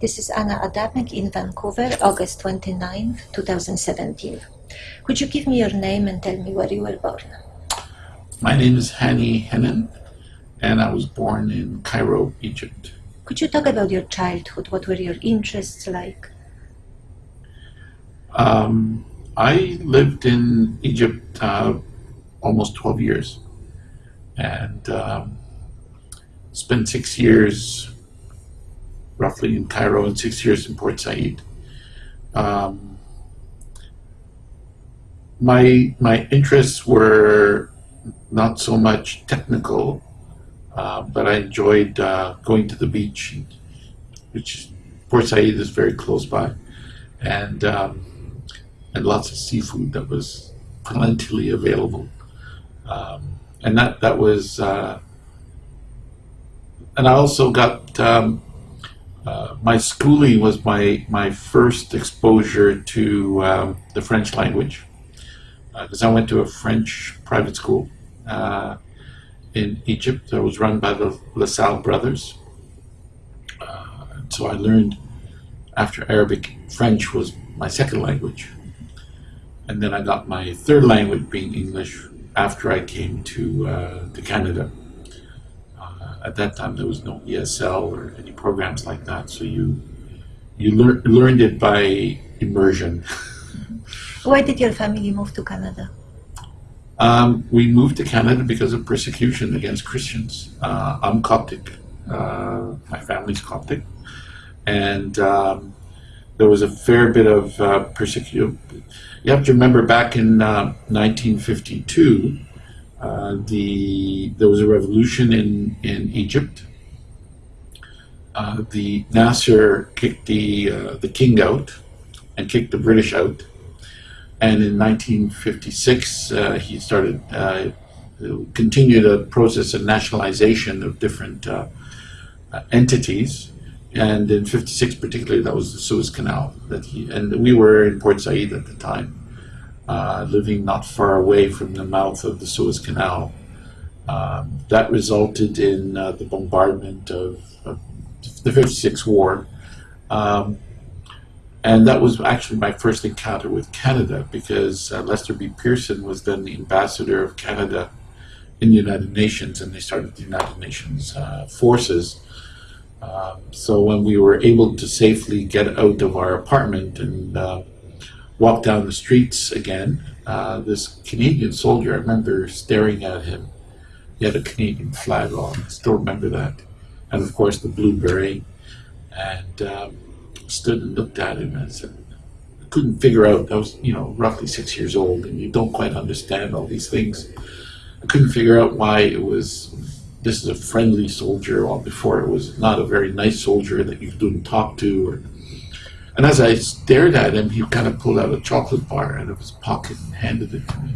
This is Anna Adamek in Vancouver, August 29, 2017. Could you give me your name and tell me where you were born? My name is Hani Henein, and I was born in Cairo, Egypt. Could you talk about your childhood? What were your interests like? Um, I lived in Egypt uh, almost 12 years and um, spent six years roughly in Cairo and six years in Port Said. Um, my, my interests were not so much technical, uh, but I enjoyed uh, going to the beach, which Port Said is very close by, and um, and lots of seafood that was plentifully available, um, and that that was, uh, and I also got um, uh, my schooling was my my first exposure to um, the French language because uh, I went to a French private school uh, in Egypt that was run by the LaSalle brothers. So I learned after Arabic, French was my second language. And then I got my third language being English after I came to, to Canada. Uh, at that time, there was no ESL or any programs like that, so you you lear learned it by immersion. Why did your family move to Canada? Um, we moved to Canada because of persecution against Christians. Uh, I'm Coptic. Uh, my family's Coptic. And um, there was a fair bit of uh, persecution. You have to remember back in 1952, uh, uh, the there was a revolution in, in Egypt. Uh, the Nasser kicked the, the king out and kicked the British out and in 1956, uh, he started, uh, continued a process of nationalization of different uh, uh entities. And in 56 particularly, that was the Suez Canal. That he, and we were in Port Said at the time, uh, living not far away from the mouth of the Suez Canal. Um, that resulted in uh, the bombardment of, of, the 56 war. Um, and that was actually my first encounter with Canada because uh, Lester B. Pearson was then the ambassador of Canada in the United Nations and they started the United Nations uh, forces. Um, so when we were able to safely get out of our apartment and uh, walk down the streets again, uh, this Canadian soldier, I remember staring at him. He had a Canadian flag on, I still remember that. And of course the blue beret. And um, stood and looked at him and said, I couldn't figure out, I was, you know, roughly six years old and you don't quite understand all these things. I couldn't figure out why it was, this is a friendly soldier, while before it was not a very nice soldier that you couldn't talk to. Or, and as I stared at him, he kind of pulled out a chocolate bar out of his pocket and handed it to me.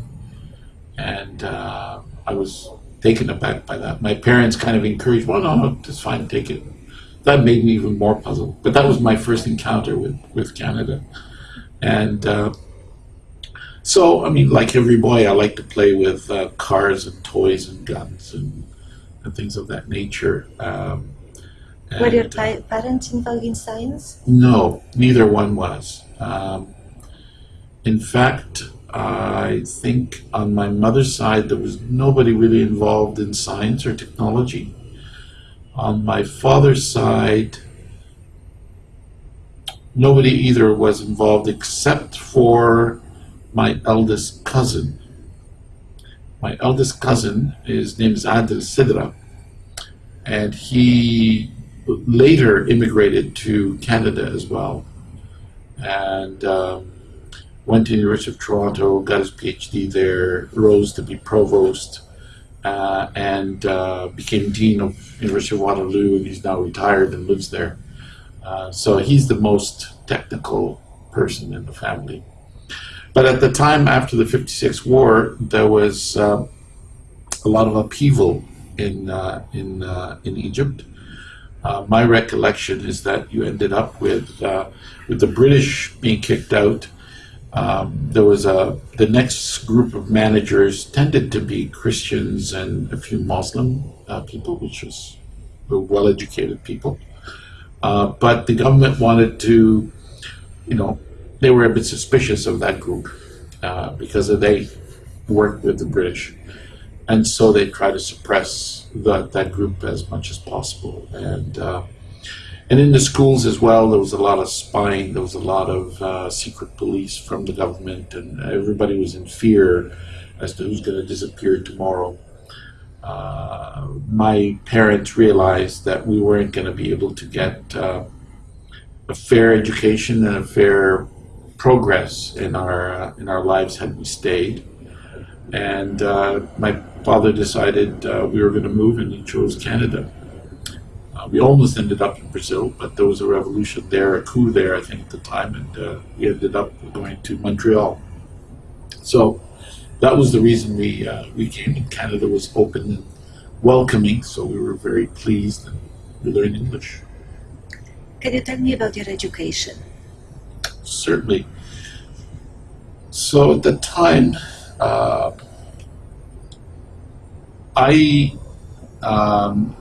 And uh, I was taken aback by that. My parents kind of encouraged, well, no, it's fine, take it that made me even more puzzled. But that was my first encounter with, with Canada. And uh, so, I mean, like every boy, I like to play with uh, cars and toys and guns and, and things of that nature. Um, and, Were your uh, parents involved in science? No, neither one was. Um, in fact, I think on my mother's side, there was nobody really involved in science or technology. On my father's side, nobody either was involved except for my eldest cousin. My eldest cousin, his name is Adel Sedra, and he later immigrated to Canada as well, and um, went to the University of Toronto, got his PhD there, rose to be provost, uh, and uh, became dean of University of Waterloo, and he's now retired and lives there. Uh, so he's the most technical person in the family. But at the time after the 56 war, there was uh, a lot of upheaval in, uh, in, uh, in Egypt. My recollection is that you ended up with, with the British being kicked out um, there was a the next group of managers tended to be Christians and a few Muslim uh, people, which was well-educated people. Uh, but the government wanted to, you know, they were a bit suspicious of that group uh, because they worked with the British. And so they tried to suppress that, that group as much as possible. And, uh, and in the schools as well, there was a lot of spying, there was a lot of uh, secret police from the government, and everybody was in fear as to who's going to disappear tomorrow. Uh, my parents realized that we weren't going to be able to get uh, a fair education and a fair progress in our uh, in our lives had we stayed. And uh, my father decided uh, we were going to move, and he chose Canada. Uh, we almost ended up in Brazil, but there was a revolution there, a coup there, I think, at the time, and we ended up going to Montreal. So that was the reason we uh, we came. And Canada was open and welcoming, so we were very pleased and we learned English. Can you tell me about your education? Certainly. So at the time, uh, I um,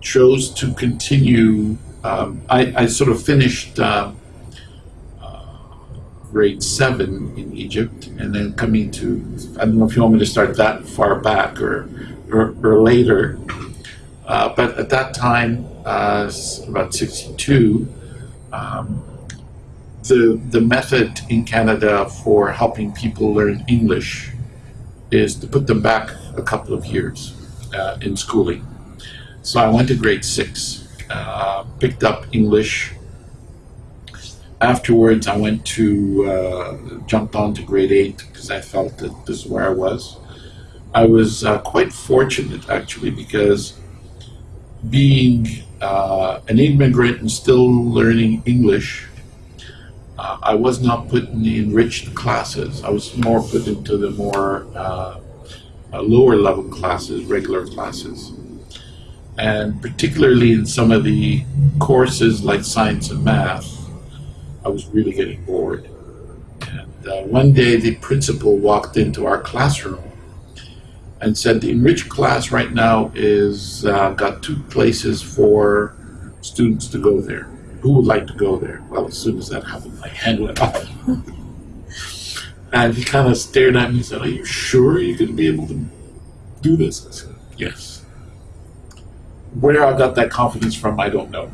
chose to continue. Um, I, I, sort of finished. Uh, grade seven in Egypt, and then coming to, I don't know if you want me to start that far back or, or, or later, uh, but at that time, uh, about 62, um, the, the method in Canada for helping people learn English is to put them back a couple of years uh, in schooling. So I went to grade six, uh, picked up English afterwards, I went to uh, jumped on to grade eight because I felt that this is where I was. I was uh, quite fortunate actually because being uh, an immigrant and still learning English, uh, I was not put in the enriched classes. I was more put into the more uh, uh, lower level classes, regular classes. And particularly in some of the courses like science and math, I was really getting bored. And uh, one day the principal walked into our classroom and said, the enriched class right now is uh, got two places for students to go there. Who would like to go there? Well, as soon as that happened, my hand went up. and he kind of stared at me and said, are you sure you're going to be able to do this? I said, yes. Where I got that confidence from, I don't know.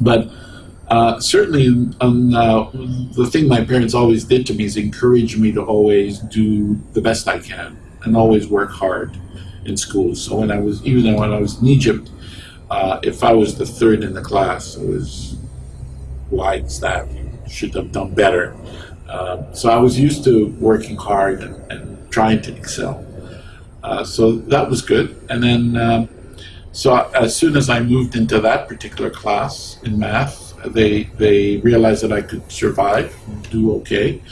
But uh, certainly, um, uh, the thing my parents always did to me is encourage me to always do the best I can and always work hard in school. So when I was, even when I was in Egypt, uh, if I was the third in the class, it was why is that? Should have done better. Uh, so I was used to working hard and, and trying to excel. Uh, so that was good. And then, um, so as soon as I moved into that particular class in math, they they realized that I could survive, do okay.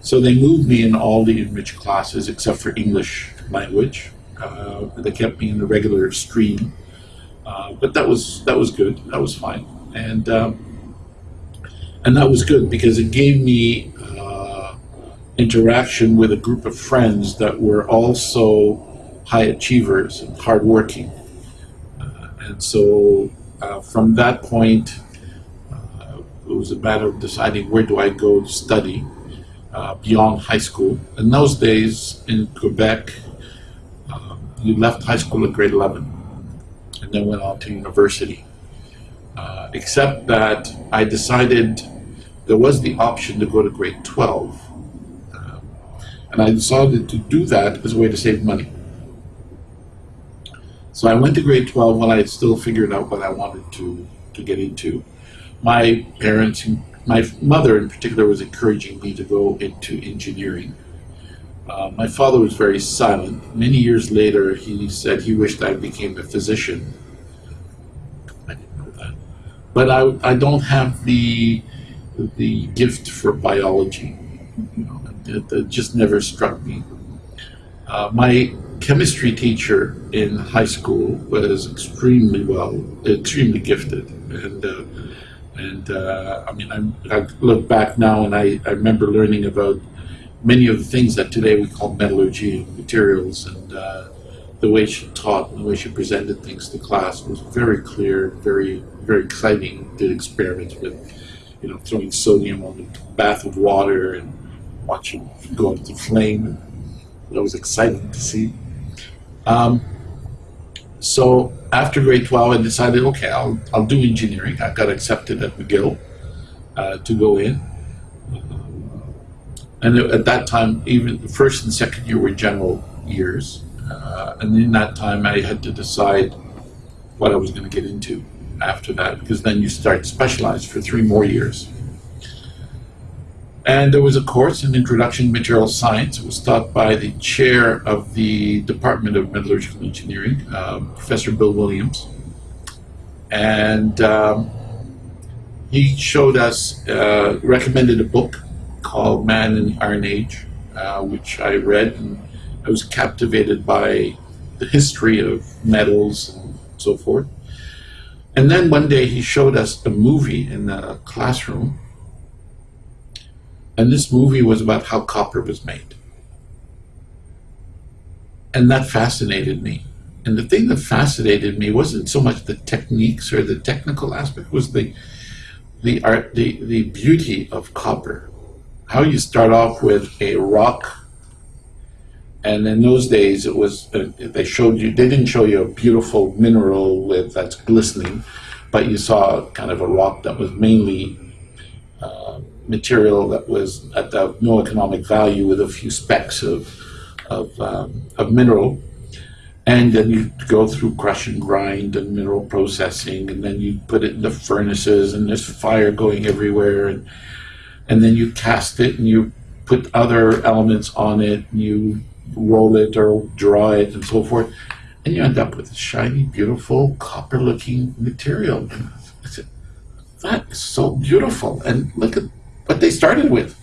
So they moved me in all the enriched classes except for English language. Uh, they kept me in the regular stream, uh, but that was that was good. That was fine, and um, and that was good because it gave me uh, interaction with a group of friends that were also high achievers and hardworking, uh, and so uh, from that point it was a matter of deciding where do I go to study uh, beyond high school. In those days in Quebec, um, you left high school at grade 11 and then went on to university. Uh, except that I decided there was the option to go to grade 12. And I decided to do that as a way to save money. So I went to grade 12 when I still figured out what I wanted to, to get into my parents, my mother in particular, was encouraging me to go into engineering. Uh, my father was very silent. Many years later, he said he wished I became a physician. I didn't know that. But I, I don't have the, the gift for biology. You know, it, it just never struck me. Uh, my chemistry teacher in high school was extremely well, extremely gifted. And uh, and uh, I mean, I, I, look back now and I, I remember learning about many of the things that today we call metallurgy and materials and uh, the way she taught and the way she presented things to class was very clear, very very exciting. Did experiments with, you know, throwing sodium on a bath of water and watching go into flame. That was exciting to see. Um, so after grade 12, I decided, okay, I'll, I'll do engineering. I got accepted at McGill uh, to go in. And at that time, even the first and second year were general years. Uh, and in that time, I had to decide what I was going to get into after that, because then you start specialized for three more years. And there was a course in Introduction to Material Science. It was taught by the chair of the Department of Metallurgical Engineering, um, Professor Bill Williams. And um, he showed us, uh, recommended a book called Man in the Iron Age, uh, which I read and I was captivated by the history of metals and so forth. And then one day he showed us a movie in the classroom. And this movie was about how copper was made. And that fascinated me. And the thing that fascinated me wasn't so much the techniques or the technical aspect, was the the art the, the beauty of copper. How you start off with a rock and in those days it was uh, they showed you they didn't show you a beautiful mineral with that's glistening but you saw kind of a rock that was mainly uh, material that was at no economic value with a few specks of of, um, of mineral. And then you go through crush and grind and mineral processing and then you put it in the furnaces and there's fire going everywhere and and then you cast it and you put other elements on it and you roll it or draw it and so forth, and you end up with a shiny, beautiful, copper-looking material. Said, that is so beautiful, and look at what they started with.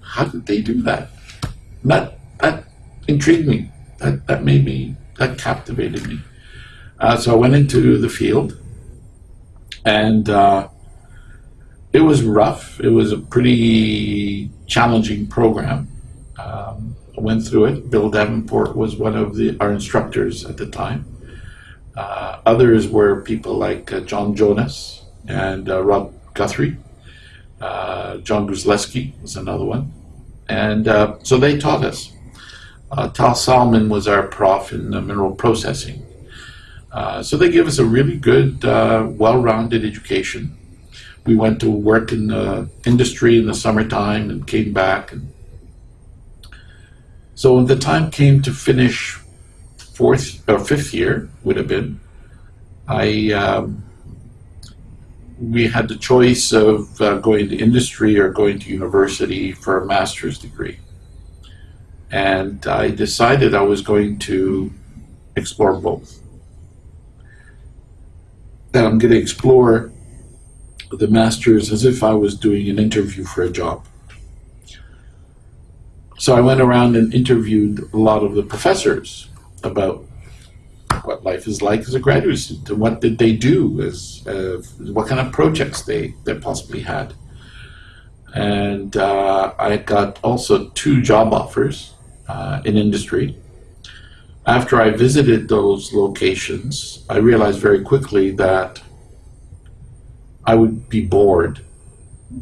How did they do that? That that intrigued me. That that made me. That captivated me. Uh, so I went into the field, and uh, it was rough. It was a pretty challenging program. Um, went through it. Bill Davenport was one of the our instructors at the time. Uh, others were people like uh, John Jonas and uh, Rod Guthrie. Uh, John Gruzleski was another one. And uh, so they taught us. Uh, Tal Salman was our prof in mineral processing. so they gave us a really good, well-rounded education. We went to work in the industry in the summertime and came back and so when the time came to finish fourth or fifth year, would have been, I um, we had the choice of uh, going to industry or going to university for a master's degree. And I decided I was going to explore both. That I'm going to explore the master's as if I was doing an interview for a job. So I went around and interviewed a lot of the professors about what life is like as a graduate student and what did they do as uh, what kind of projects they, they possibly had. And uh, I got also two job offers uh, in industry. After I visited those locations, I realized very quickly that I would be bored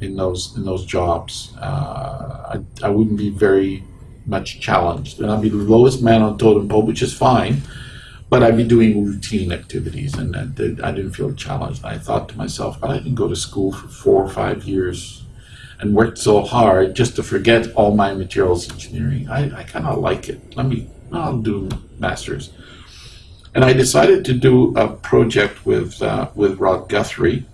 in those in those jobs. Uh, I, I wouldn't be very much challenged, and I'd be the lowest man on totem pole, which is fine. But I'd be doing routine activities, and I, did, I didn't feel challenged. I thought to myself, I didn't go to school for four or five years and worked so hard just to forget all my materials engineering. I, I kind of like it. Let me, I'll do masters. And I decided to do a project with uh, with Rod Guthrie,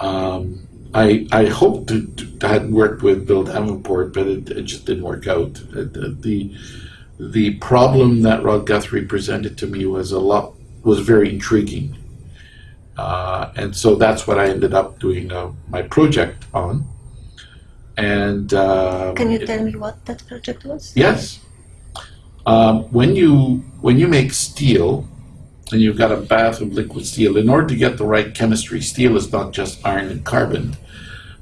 um, I, I hoped to, to had worked with Bill Davenport, but it, it just didn't work out. The, the, the problem that Rod Guthrie presented to me was a lot was very intriguing, uh, and so that's what I ended up doing uh, my project on. And uh, can you tell me what that project was? Yes. Um, when you when you make steel, and you've got a bath of liquid steel. In order to get the right chemistry, steel is not just iron and carbon.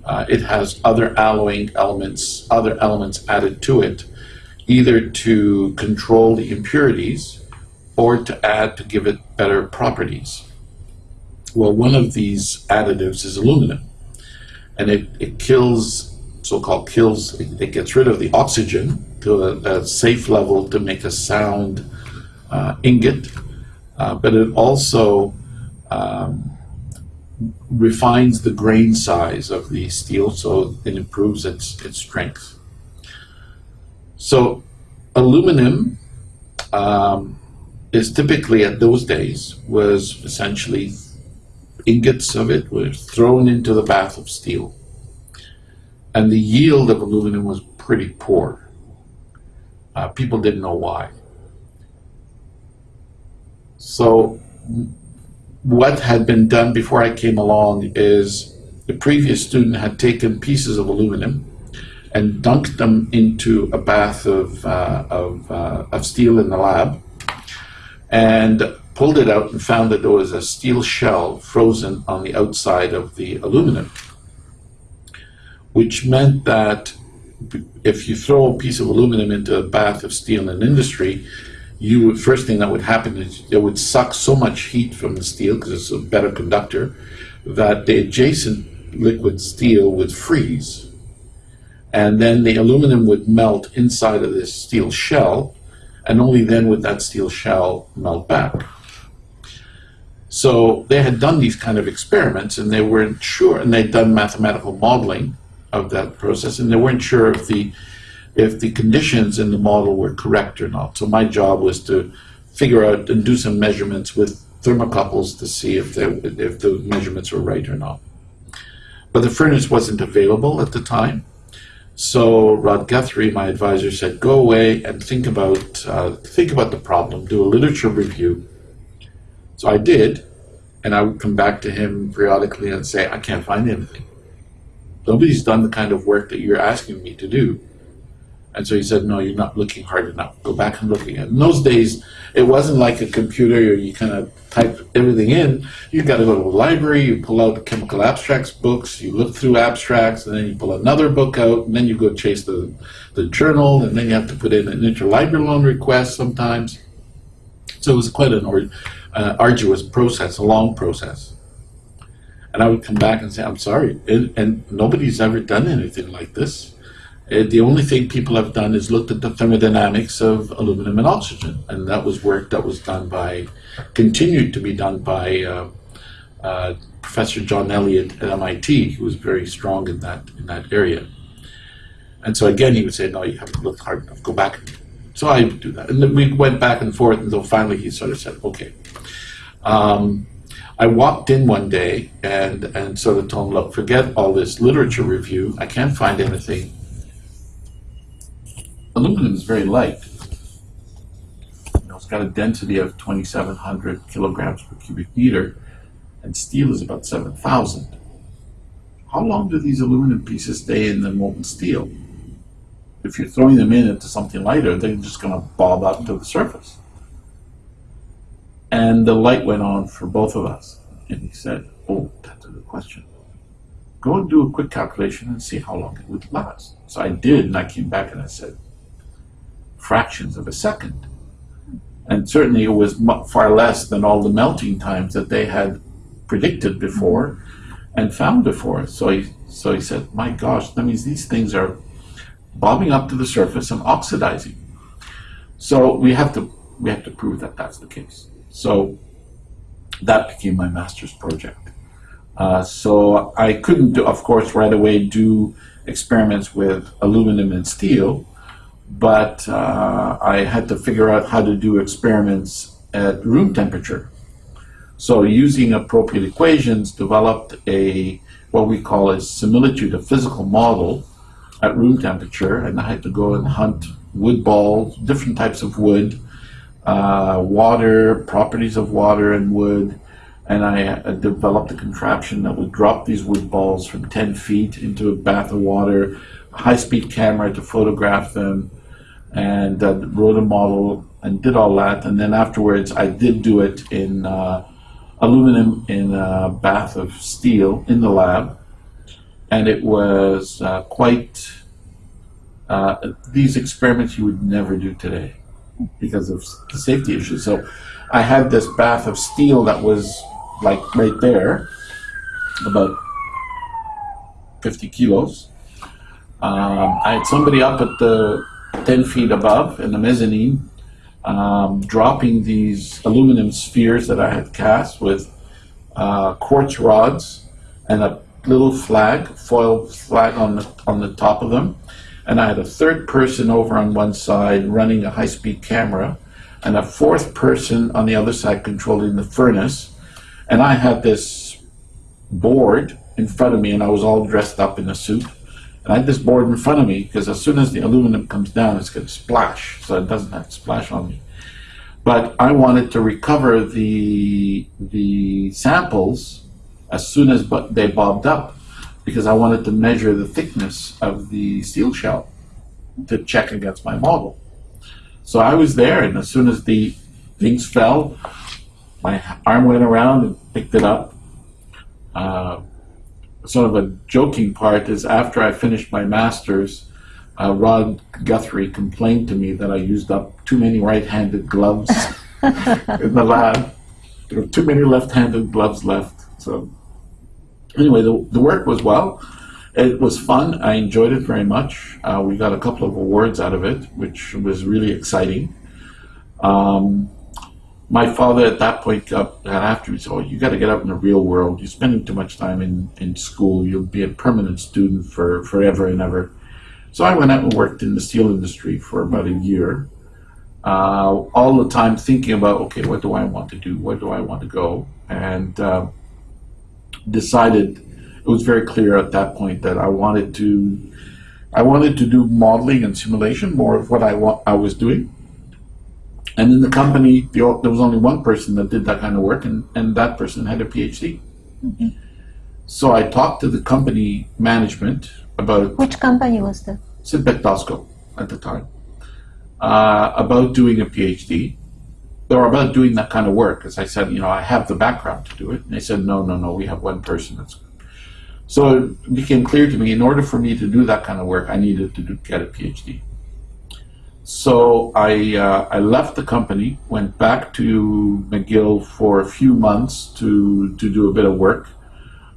Uh, it has other alloying elements, other elements added to it either to control the impurities or to add to give it better properties. Well, one of these additives is aluminum, and it, it kills, so-called kills, it, it, gets rid of the oxygen to a, a safe level to make a sound uh, ingot, uh, but it also um, refines the grain size of the steel so it improves its, its strength. So aluminum um, is typically at those days was essentially ingots of it were thrown into the bath of steel. And the yield of aluminum was pretty poor. Uh, people didn't know why. So what had been done before I came along is the previous student had taken pieces of aluminum and dunked them into a bath of, uh, of, uh, of steel in the lab and pulled it out and found that there was a steel shell frozen on the outside of the aluminum, which meant that if you throw a piece of aluminum into a bath of steel in industry, you would, first thing that would happen is it would suck so much heat from the steel because it's a better conductor that the adjacent liquid steel would freeze and then the aluminum would melt inside of this steel shell, and only then would that steel shell melt back. So they had done these kind of experiments, and they weren't sure, and they'd done mathematical modeling of that process, and they weren't sure if the if the conditions in the model were correct or not. So my job was to figure out and do some measurements with thermocouples to see if they, if the measurements were right or not. But the furnace wasn't available at the time, so Rod Guthrie, my advisor, said, "Go away and think about uh, think about the problem. Do a literature review." So I did, and I would come back to him periodically and say, "I can't find anything. Nobody's done the kind of work that you're asking me to do." And so he said, no, you're not looking hard enough. Go back and look again. In those days, it wasn't like a computer you kind of type everything in. You got to go to a library, you pull out the chemical abstracts books, you look through abstracts, and then you pull another book out, and then you go chase the, the journal, and then you have to put in an interlibrary loan request sometimes. So it was quite an or, uh, arduous process, a long process. And I would come back and say, I'm sorry, and, and nobody's ever done anything like this. Uh, the only thing people have done is looked at the thermodynamics of aluminum and oxygen, and that was work that was done by, continued to be done by uh, uh, Professor John Elliott at MIT, who was very strong in that in that area. And so again, he would say, "No, you haven't looked hard enough. Go back." So I would do that, and then we went back and forth until finally he sort of said, "Okay." Um, I walked in one day and and sort of told him, "Look, forget all this literature review. I can't find anything." Aluminum is very light. You know, it's got a density of 2,700 kilograms per cubic meter, and steel is about 7,000. How long do these aluminum pieces stay in the molten steel? If you're throwing them in into something lighter, they're just going to bob up to the surface. And the light went on for both of us. And he said, Oh, that's a good question. Go and do a quick calculation and see how long it would last. So I did, and I came back and I said, fractions of a second. And certainly it was far less than all the melting times that they had predicted before and found before. So he, so he said, my gosh, that means these things are bobbing up to the surface and oxidizing. So we have to, we have to prove that that's the case. So that became my master's project. Uh, so I couldn't, do, of course, right away do experiments with aluminum and steel, but uh, I had to figure out how to do experiments at room temperature. So using appropriate equations, developed a what we call a similitude, a physical model at room temperature, and I had to go and hunt wood balls, different types of wood, uh, water, properties of water and wood, and I uh, developed a contraption that would drop these wood balls from 10 feet into a bath of water, high-speed camera to photograph them, and uh, wrote a model and did all that. And then afterwards, I did do it in uh, aluminum in a bath of steel in the lab. And it was uh, quite uh, these experiments you would never do today because of the safety issues. So I had this bath of steel that was like right there, about 50 kilos. Um, I had somebody up at the 10 feet above in the mezzanine um, dropping these aluminum spheres that I had cast with uh, quartz rods and a little flag, foil flag on the, on the top of them. And I had a third person over on one side running a high-speed camera and a fourth person on the other side controlling the furnace. And I had this board in front of me and I was all dressed up in a suit. And I had this board in front of me because as soon as the aluminum comes down, it's going to splash, so it doesn't have to splash on me. But I wanted to recover the the samples as soon as but they bobbed up because I wanted to measure the thickness of the steel shell to check against my model. So I was there, and as soon as the things fell, my arm went around and picked it up. Uh, sort of a joking part is after I finished my master's, uh, Rod Guthrie complained to me that I used up too many right-handed gloves in the lab. There were too many left-handed gloves left. So anyway, the, the work was well. It was fun. I enjoyed it very much. Uh, we got a couple of awards out of it, which was really exciting. Um, my father at that point got after me, so oh, you got to get out in the real world. You're spending too much time in, in school. You'll be a permanent student for forever and ever. So I went out and worked in the steel industry for about a year. Uh, all the time thinking about, okay, what do I want to do? Where do I want to go? And uh, decided it was very clear at that point that I wanted to, I wanted to do modeling and simulation, more of what I want I was doing. And in the company, there was only one person that did that kind of work, and, and that person had a PhD. Mm -hmm. So I talked to the company management about which company was that? Sidbec-Dosco at the time uh, about doing a PhD or about doing that kind of work. As I said, you know, I have the background to do it. And they said, no, no, no, we have one person that's. So it became clear to me, in order for me to do that kind of work, I needed to do, get a PhD. So I, uh, I left the company, went back to McGill for a few months to, to do a bit of work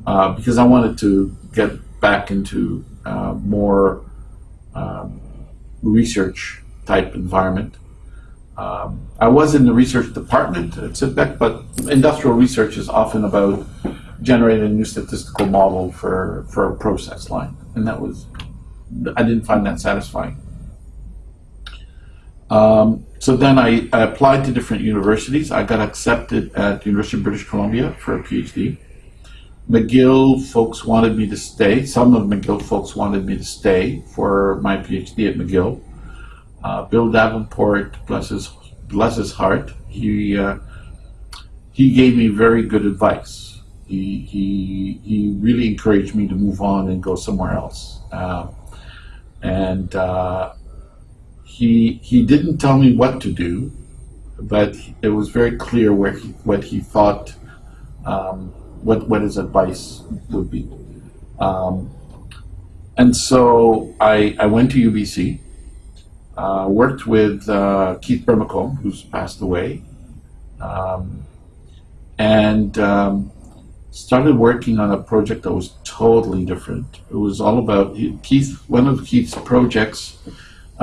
uh, because I wanted to get back into uh, more um, research type environment. Um, I was in the research department at Sidbec, but industrial research is often about generating a new statistical model for, for a process line. And that was, I didn't find that satisfying. Um, so then I, I, applied to different universities. I got accepted at the University of British Columbia for a PhD. McGill folks wanted me to stay. Some of McGill folks wanted me to stay for my PhD at McGill. Uh, Bill Davenport, bless his, bless his heart, he, uh, he gave me very good advice. He, he, he really encouraged me to move on and go somewhere else. Uh, and uh, he he didn't tell me what to do, but it was very clear where he, what he thought, um, what what his advice would be. Um, and so I I went to UBC, uh, worked with uh, Keith Brimacombe, who's passed away, um, and um, started working on a project that was totally different. It was all about Keith. One of Keith's projects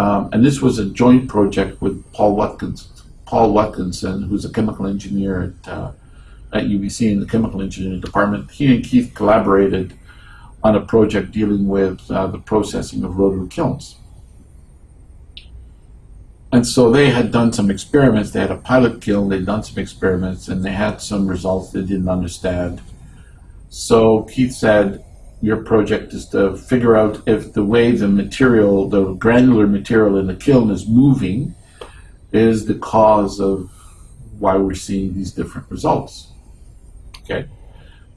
um, and this was a joint project with Paul Watkins, Paul Watkinson, who's a chemical engineer at, uh, at UBC in the chemical engineering department. He and Keith collaborated on a project dealing with uh, the processing of rotary kilns. And so they had done some experiments. They had a pilot kiln, they'd done some experiments, and they had some results they didn't understand. So Keith said, your project is to figure out if the way the material, the granular material in the kiln is moving is the cause of why we're seeing these different results. Okay,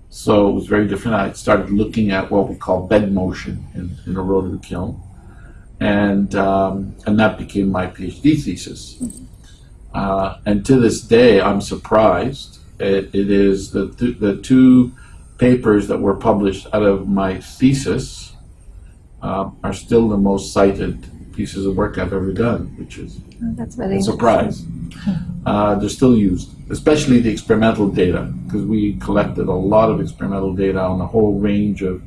so it was very different. I started looking at what we call bed motion in, in a rotary kiln, and um, and that became my PhD thesis. Uh, and to this day, I'm surprised. it, it is the, the two papers that were published out of my thesis uh, are still the most cited pieces of work I've ever done, which is Oh, that's very a surprise. Uh, they're still used, especially the experimental data, because we collected a lot of experimental data on a whole range of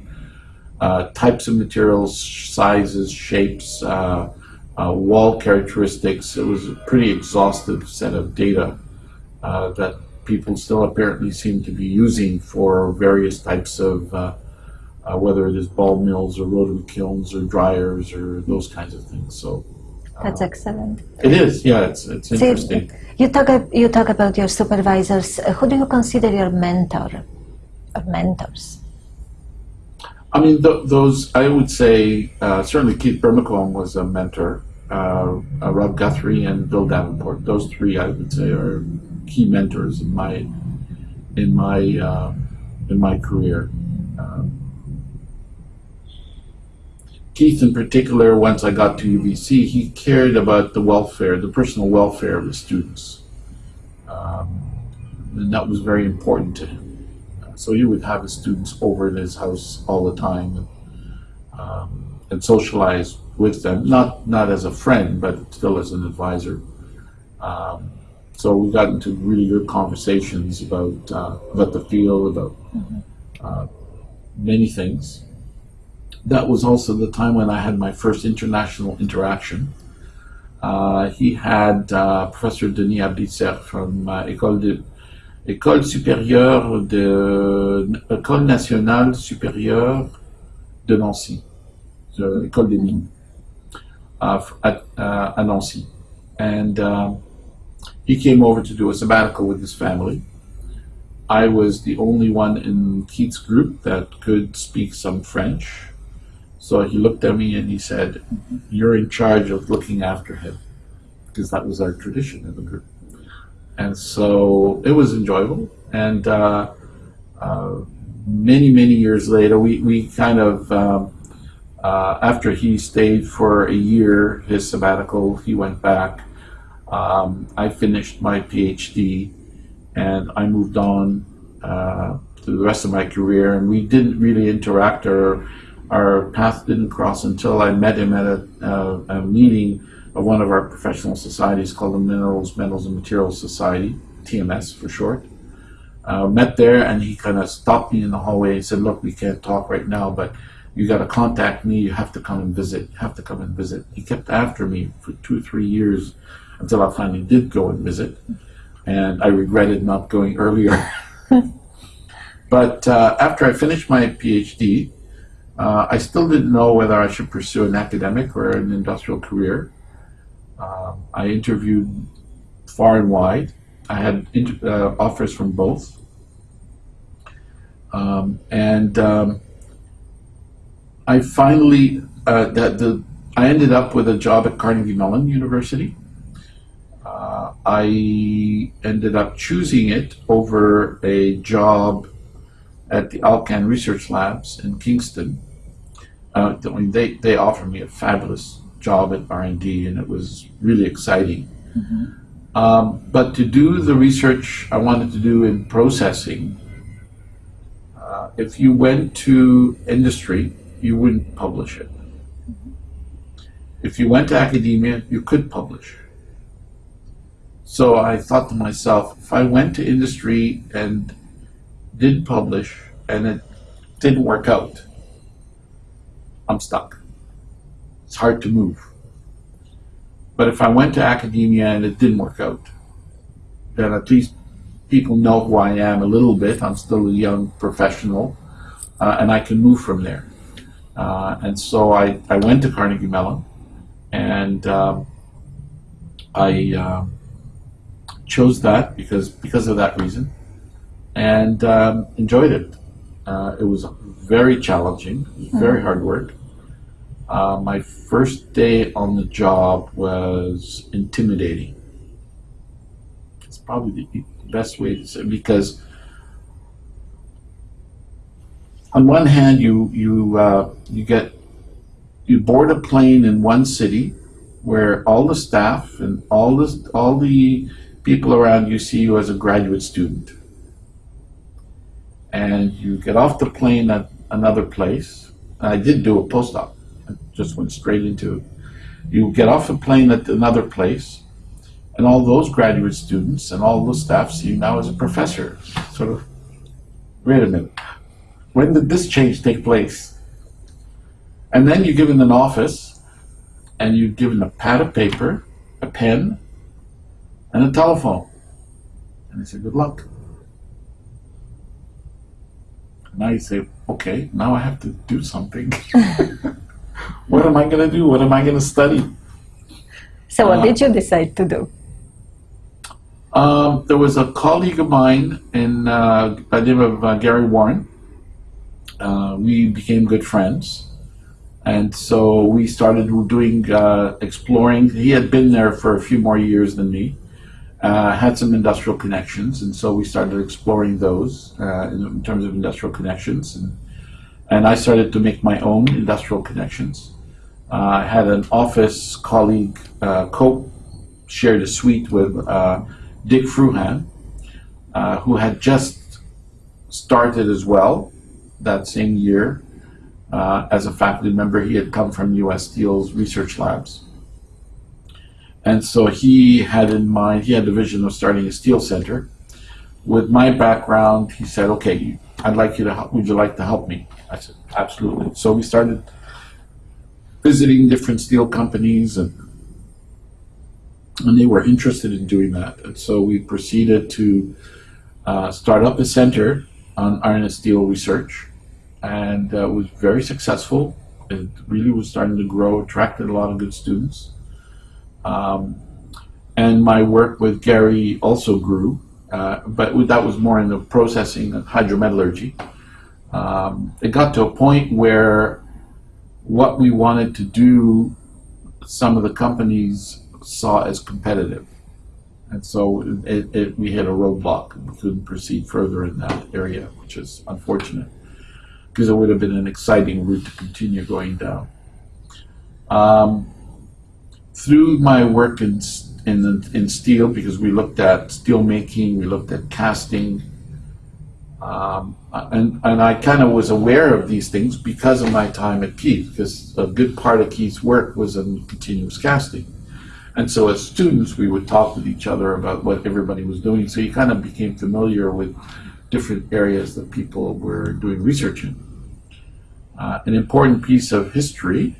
uh, types of materials, sizes, shapes, uh, uh, wall characteristics. It was a pretty exhaustive set of data uh, that people still apparently seem to be using for various types of, uh, uh, whether it is ball mills or rotary kilns or dryers or those kinds of things. So uh, That's excellent. it is, yeah, it's, it's See, interesting. you talk you talk about your supervisors. Uh, who do you consider your mentor or mentors? I mean, th- those, I would say, uh, certainly Keith Brimacombe was a mentor, uh, uh, Rod Guthrie and Bill Davenport. Those three, I would say, are key mentors in my, in my, uh, in my career. Um, Keith, in particular, once I got to UBC, he cared about the welfare, the personal welfare of the students. Um, and that was very important to him. So he would have his students over at his house all the time and, um, and socialize with them, not not as a friend, but still as an advisor. Um, so we got into really good conversations about uh, about the field, about uh, many things. That was also the time when I had my first international interaction. Uh, he had uh, Professor Denis Ablitzer from uh, École de École supérieure de École nationale supérieure de Nancy, the École des Mines, uh, uh, at Nancy, and um, he came over to do a sabbatical with his family. I was the only one in Keith's group that could speak some French, so he looked at me and he said, "You're in charge of looking after him," because that was our tradition in the group and so it was enjoyable. And uh, uh, many many years later, we we kind of um, uh, after he stayed for a year his sabbatical, he went back. Um, I finished my PhD, and I moved on uh, to the rest of my career. And we didn't really interact, or our path didn't cross until I met him at a, uh, a meeting of one of our professional societies called the Minerals, Metals, and Materials Society, TMS for short. Uh, met there, and he kind of stopped me in the hallway and said, "Look, we can't talk right now, but you got to contact me. You have to come and visit. You have to come and visit." He kept after me for two or three years until I finally did go and visit, and I regretted not going earlier. but uh, after I finished my PhD, uh, I still didn't know whether I should pursue an academic or an industrial career. Um, I interviewed far and wide. I had inter- uh, offers from both. Um, and um, I finally, uh, that the, I ended up with a job at Carnegie Mellon University. Uh, I ended up choosing it over a job at the Alcan Research Labs in Kingston. Uh, I mean, they, they offered me a fabulous job at R&D and it was really exciting. Um, but to do the research I wanted to do in processing, uh, if you went to industry, you wouldn't publish it. If you went to academia, you could publish. So I thought to myself, if I went to industry and did publish and it didn't work out, I'm stuck. It's hard to move. But if I went to academia and it didn't work out, then at least people know who I am a little bit. I'm still a young professional, uh, and I can move from there. Uh, and so I, I went to Carnegie Mellon, and um, I um, chose that because because of that reason, and um, enjoyed it. Uh, it was very challenging, very hard work. Uh, my first day on the job was intimidating. It's probably the best way to say because on one hand you you uh, you get you board a plane in one city where all the staff and all the all the people around you see you as a graduate student. And you get off the plane at another place. I did do a postdoc. I just went straight into it. You get off a plane at another place, and all those graduate students and all those staff see you now as a professor. Sort of, wait a minute, when did this change take place? And then you're given an office, and you're given a pad of paper, a pen, and a telephone. And they say, good luck. Now you say, okay, now I have to do something. what am I going to do? What am I going to study? So, what Uh, did you decide to do? Um, there was a colleague of mine in uh, by the name of uh, Gary Warren. Uh, we became good friends, and so we started doing uh, exploring. He had been there for a few more years than me, uh, had some industrial connections, and so we started exploring those uh, in, terms of industrial connections, and and I started to make my own industrial connections. I had an office colleague, uh, co shared a suite with. Dick Fruehan, uh, who had just started as well that same year uh, as a faculty member. He had come from U.S. Steel's research labs. And so he had in mind, he had the vision of starting a steel center. With my background, he said, okay, I'd like you to help, would you like to help me? I said, absolutely. So we started visiting different steel companies and and they were interested in doing that. And so we proceeded to uh, start up a center on iron and steel research, and uh, was very successful. It really was starting to grow, attracted a lot of good students. Um, and my work with Gary also grew, uh, but that was more in the processing and hydrometallurgy. Um, it got to a point where what we wanted to do, some of the companies saw as competitive. And so it, it, we hit a roadblock. We couldn't proceed further in that area, which is unfortunate because it would have been an exciting route to continue going down. Um, through my work in, in, in steel, because we looked at steel making, we looked at casting, um, and, and I kind of was aware of these things because of my time at Keith, because a good part of Keith's work was in continuous casting. And so as students, we would talk with each other about what everybody was doing. So you kind of became familiar with different areas that people were doing research in. Uh, an important piece of history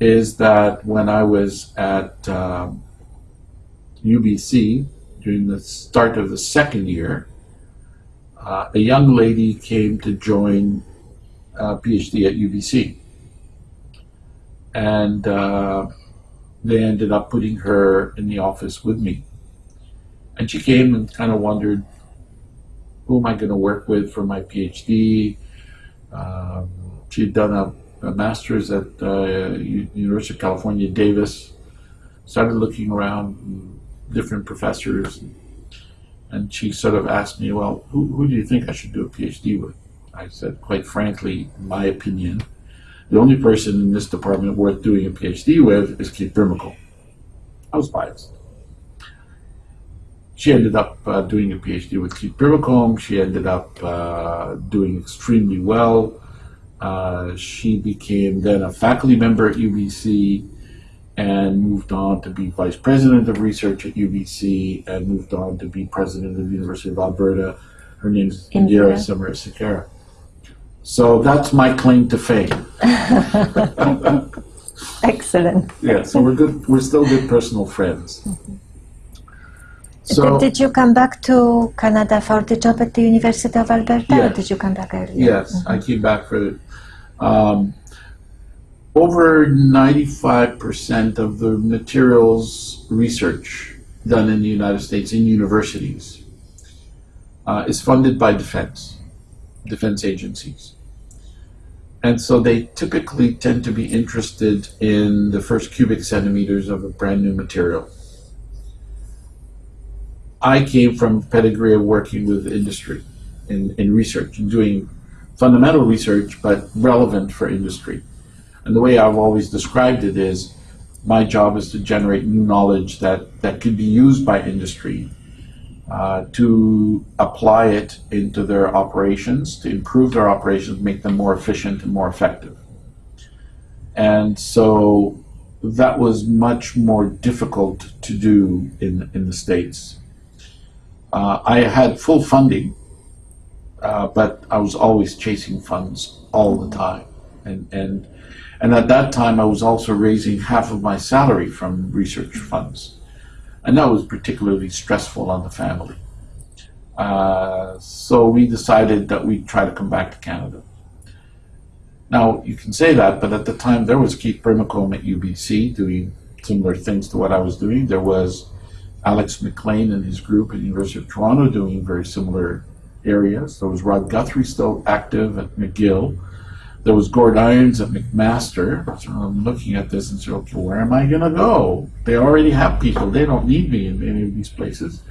is that when I was at um, UBC during the start of the second year, uh, a young lady came to join a PhD at UBC. And uh, they ended up putting her in the office with me. And she came and kind of wondered, who am I going to work with for my PhD? Um, she'd done a, a master's at uh, University of California, Davis. Started looking around different professors, and she sort of asked me, "Well, who, who do you think I should do a PhD with?" I said, quite frankly, my opinion, the only person in this department worth doing a PhD with is Keith Brimacombe. I was biased. She ended up uh, doing a PhD with Keith Brimacombe. She ended up uh, doing extremely well. Uh, she became then a faculty member at UBC and moved on to be vice president of research at UBC and moved on to be president of the University of Alberta. Her name is Indira Samarasekera. So that's my claim to fame. Excellent. Yeah, so we're good. We're still good personal friends. So did you come back to Canada for the job at the University of Alberta, or Yes. did you come back earlier? yes, I came back for um, over ninety-five percent of the materials research done in the United States in universities uh, is funded by defense, defense agencies. And so they typically tend to be interested in the first cubic centimeters of a brand new material. I came from a pedigree of working with industry in, in research and doing fundamental research, but relevant for industry. And the way I've always described it is my job is to generate new knowledge that, that could be used by industry uh, to apply it into their operations, to improve their operations, make them more efficient and more effective. And so that was much more difficult to do in, in the States. Uh, I had full funding, uh, but I was always chasing funds all the time. And, and, and at that time, I was also raising half of my salary from research funds. And that was particularly stressful on the family. Uh, so we decided that we'd try to come back to Canada. Now, you can say that, but at the time there was Keith Brimacombe at UBC doing similar things to what I was doing. There was Alex McLean and his group at University of Toronto doing very similar areas. There was Rod Guthrie still active at McGill. There was Gord Irons at McMaster. So I'm looking at this and saying, okay, where am I going to go? They already have people. They don't need me in any of these places.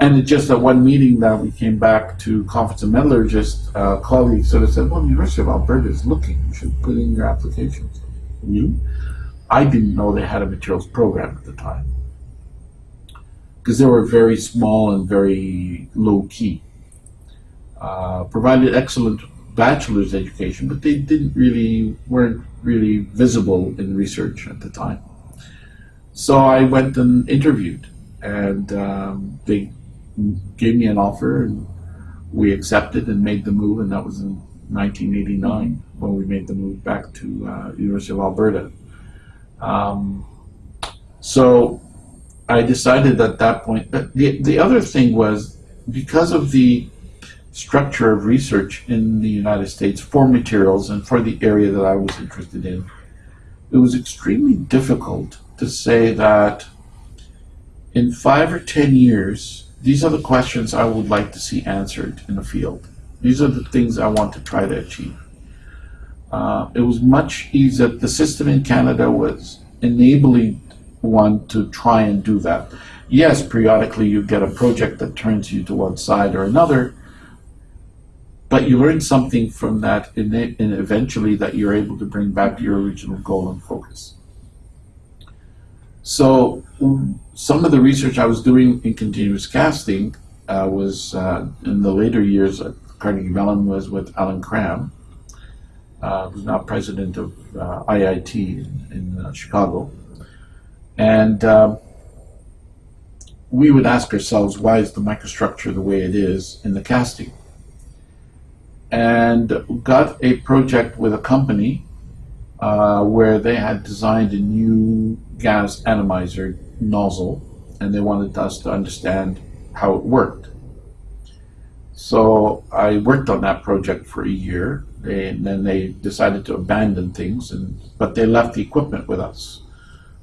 And it just at one meeting that we came back to Conference of Metallurgists, uh, colleagues sort of said, well, the University of Alberta is looking. You should put in your applications. You? I didn't know they had a materials program at the time. Because they were very small and very low key. Uh, provided excellent bachelor's education, but they didn't really, weren't really visible in research at the time. So I went and interviewed, and um, they gave me an offer and we accepted and made the move and that was in 1989 when we made the move back to uh, University of Alberta. Um, so I decided at that point, But the, the other thing was because of the structure of research in the United States for materials and for the area that I was interested in, it was extremely difficult to say that in five or ten years these are the questions I would like to see answered in the field. These are the things I want to try to achieve. Uh, it was much easier. The system in Canada was enabling one to try and do that. Yes, periodically you get a project that turns you to one side or another, but you learn something from that and eventually that you're able to bring back to your original goal and focus. So some of the research I was doing in continuous casting uh, was uh, in the later years at Carnegie Mellon was with Alan Cramb, uh, who's now president of uh, IIT in, in uh, Chicago. And um, we would ask ourselves, why is the microstructure the way it is in the casting? And got a project with a company uh, where they had designed a new gas atomizer nozzle and they wanted us to understand how it worked. So I worked on that project for a year and then they decided to abandon things and but they left the equipment with us.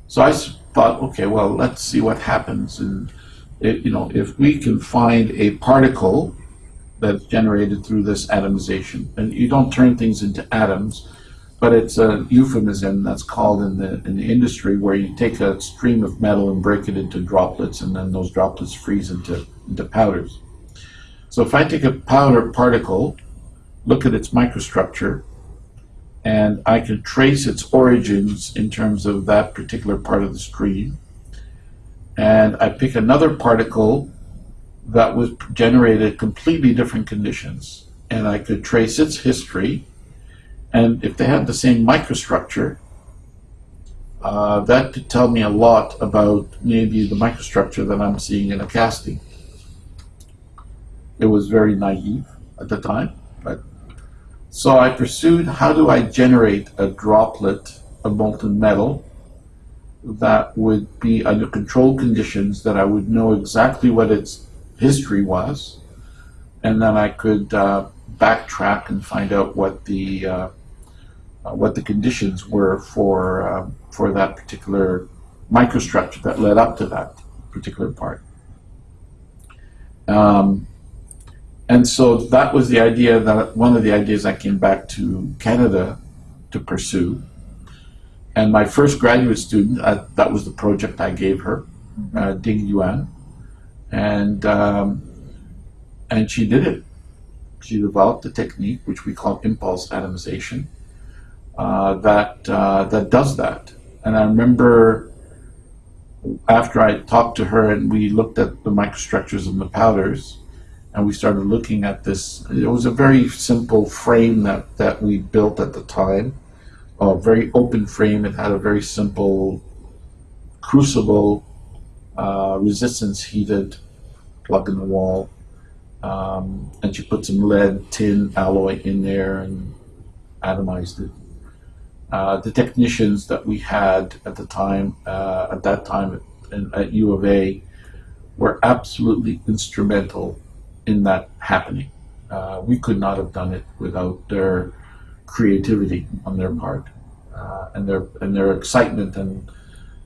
So I thought, okay, well, let's see what happens and it, you know, if we can find a particle that's generated through this atomization, and you don't turn things into atoms, but it's a euphemism that's called in the in the industry where you take a stream of metal and break it into droplets, and then those droplets freeze into into powders. So if I take a powder particle, look at its microstructure, and I can trace its origins in terms of that particular part of the stream, and I pick another particle that was generated completely different conditions, and I could trace its history and if they had the same microstructure, uh, that could tell me a lot about maybe the microstructure that I'm seeing in a casting. It was very naive at the time, but so I pursued how do I generate a droplet of molten metal that would be under controlled conditions that I would know exactly what its history was, and then I could uh, backtrack and find out what the uh, uh, what the conditions were for uh, for that particular microstructure that led up to that particular part. Um, and so that was the idea that one of the ideas I came back to Canada to pursue. And my first graduate student, uh, that was the project I gave her, uh, Ding Yuan, and um, and she did it. She developed a technique which we call impulse atomization, uh, that uh, that does that. And I remember after I talked to her and we looked at the microstructures and the powders, and we started looking at this. It was a very simple frame that that we built at the time, a very open frame. It had a very simple crucible, uh, resistance heated, plug in the wall. Um, and she put some lead tin alloy in there and atomized it. Uh, the technicians that we had at the time, uh, at that time at, at U of A, were absolutely instrumental in that happening. Uh, we could not have done it without their creativity on their part uh, and their and their excitement and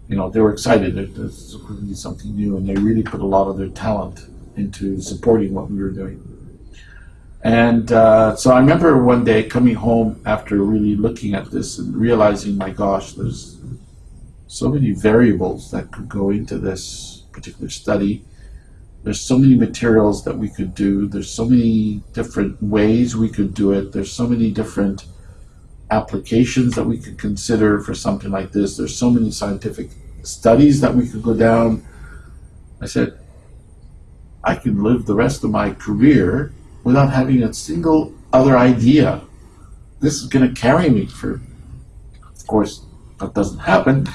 you know they were excited that this was be something new and they really put a lot of their talent into supporting what we were doing. And uh, so I remember one day coming home after really looking at this and realizing, my gosh, there's so many variables that could go into this particular study. There's so many materials that we could do. There's so many different ways we could do it. There's so many different applications that we could consider for something like this. There's so many scientific studies that we could go down. I said, I can live the rest of my career without having a single other idea. This is going to carry me for, of course, that doesn't happen.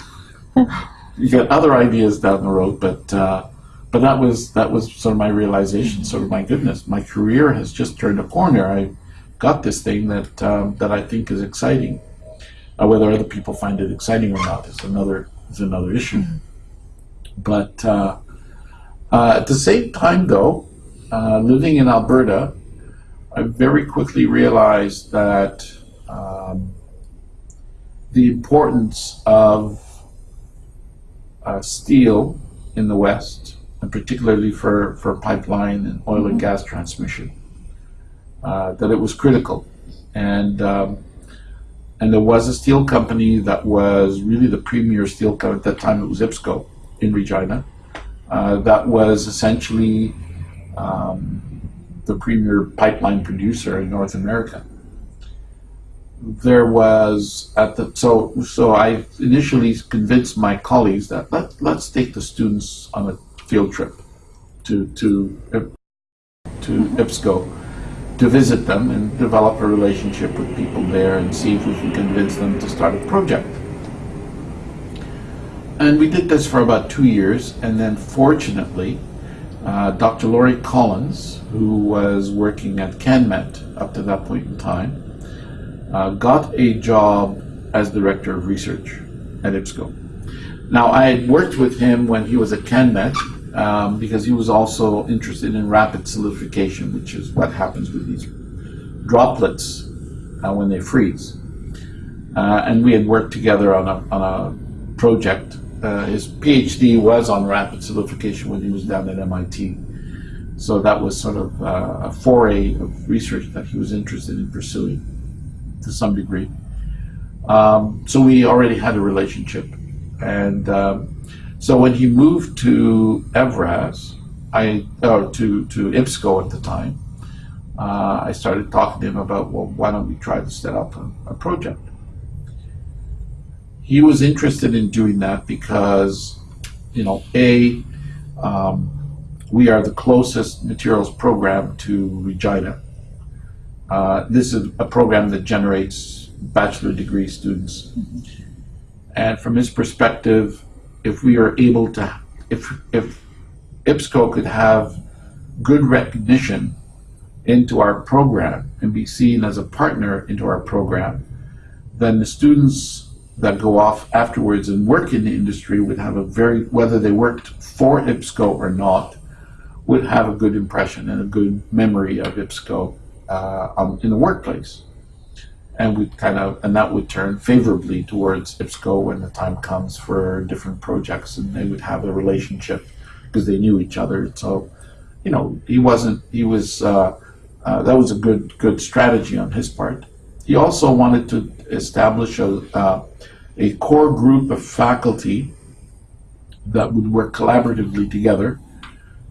you get other ideas down the road, but uh, but that was that was sort of my realization. Sort of my goodness, my career has just turned a corner. I got this thing that um, that I think is exciting. Uh, whether other people find it exciting or not is another is another issue. But uh, uh at the same time, though, uh, living in Alberta, I very quickly realized that um, the importance of uh, steel in the West, and particularly for, for pipeline and oil and mm-hmm. gas transmission, uh, that it was critical. And um, and there was a steel company that was really the premier steel company at that time. It was IPSCO in Regina. Uh, that was essentially um, the premier pipeline producer in North America. There was at the so so I initially convinced my colleagues that let let's take the students on a field trip to to to IPSCO to visit them and develop a relationship with people there and see if we can convince them to start a project. And we did this for about two years, and then fortunately, uh, Dr. Laurie Collins, who was working at CanMet up to that point in time, uh, got a job as Director of Research at IPSCO. Now, I had worked with him when he was at CanMet um, because he was also interested in rapid solidification, which is what happens with these droplets uh, when they freeze. Uh, and we had worked together on a, on a project uh, his PhD was on rapid solidification when he was down at MIT. So that was sort of uh, a foray of research that he was interested in pursuing to some degree. Um, so we already had a relationship. And um, so when he moved to Evraz, I, or to, to IPSCO at the time, uh, I started talking to him about, well, why don't we try to set up a, a project? he was interested in doing that because, you know, A, um, we are the closest materials program to Regina. Uh, this is a program that generates bachelor degree students. Mm-hmm. And from his perspective, if we are able to, if, if IPSCO could have good recognition into our program and be seen as a partner into our program, then the students that go off afterwards and work in the industry would have a very, whether they worked for IPSCO or not, would have a good impression and a good memory of IPSCO uh, in the workplace. And we kind of, and that would turn favorably towards IPSCO when the time comes for different projects and they would have a relationship because they knew each other. So, you know, he wasn't, he was, uh, uh, that was a good, good strategy on his part. He also wanted to establish a, uh, a core group of faculty that would work collaboratively together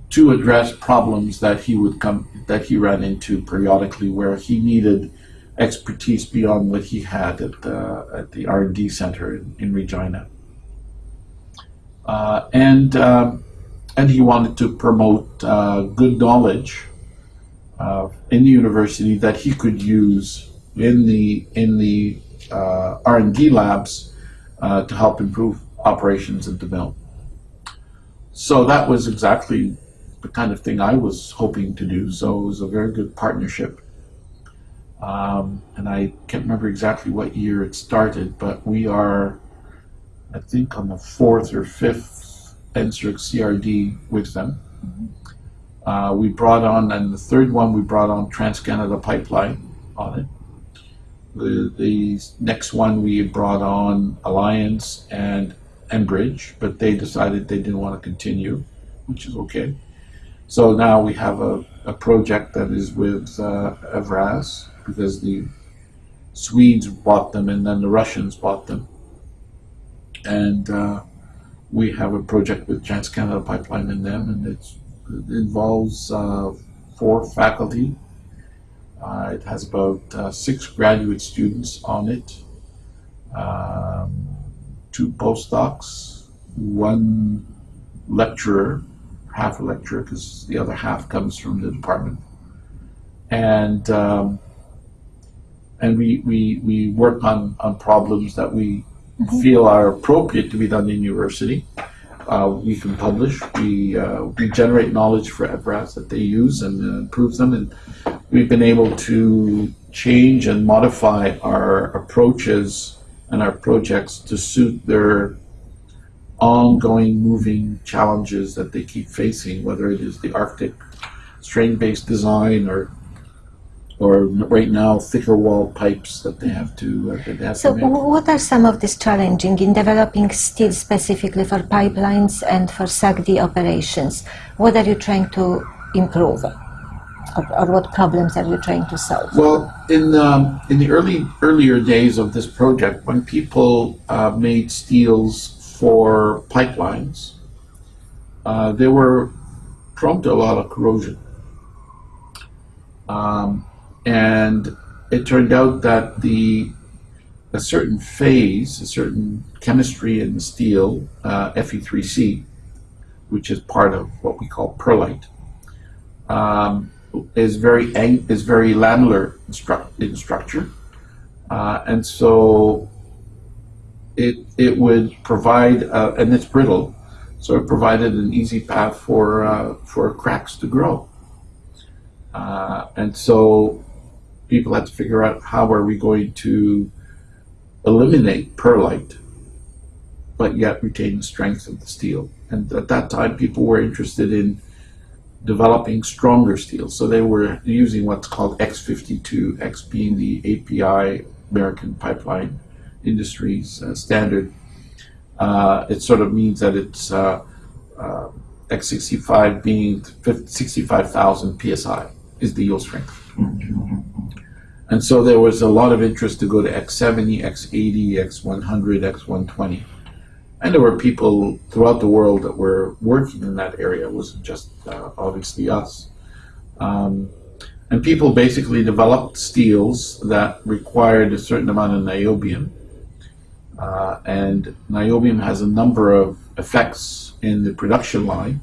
to address problems that he would come that he ran into periodically where he needed expertise beyond what he had at the, at the R&D center in, in Regina. Uh, and, um, and he wanted to promote uh, good knowledge uh, in the university that he could use in the, in the uh, R&D labs uh, to help improve operations at the mill. So that was exactly the kind of thing I was hoping to do. So it was a very good partnership. Um, and I can't remember exactly what year it started, but we are, I think, on the fourth or fifth NSERC CRD with them. Uh, we brought on, and the third one we brought on Trans Canada Pipeline on it. The, the next one we brought on Alliance and Enbridge, but they decided they didn't want to continue, which is okay. So now we have a, a project that is with uh, Evraz because the Swedes bought them and then the Russians bought them. And uh, we have a project with Trans Canada Pipeline and them, and it involves uh, four faculty. Uh, it has about uh, six graduate students on it, um, two postdocs, one lecturer, half a lecturer because the other half comes from the department, and um, and we, we, we work on, on problems that we feel are appropriate to be done in university. Uh, we can publish. We uh, we generate knowledge for Evraz that they use and uh, improve them, and we've been able to change and modify our approaches and our projects to suit their ongoing moving challenges that they keep facing, whether it is the Arctic strain-based design or or right now thicker wall pipes that they have to uh, they have So, to what are some of these challenging in developing steel specifically for pipelines and for SAGD operations? What are you trying to improve, or, or what problems are you trying to solve? Well, in um, in the early earlier days of this project, when people uh, made steels for pipelines, uh, they were prone to a lot of corrosion. Um, and it turned out that the a certain phase, a certain chemistry in the steel, uh, Fe3C, which is part of what we call pearlite, um, is very is very lamellar in, stru- in structure, uh, and so it it would provide uh, and it's brittle, so it provided an easy path for uh, for cracks to grow, uh, and so people had to figure out how are we going to eliminate pearlite, but yet retain the strength of the steel. And at that time, people were interested in developing stronger steel. So they were using what's called X52, X being the API, American Pipeline Industries uh, standard. Uh, it sort of means that it's uh, uh, X65 being 65,000 psi is the yield strength. And so there was a lot of interest to go to X70, X80, X100, X120. And there were people throughout the world that were working in that area. It wasn't just uh, obviously us. Um, and people basically developed steels that required a certain amount of niobium. Uh, and niobium has a number of effects in the production line.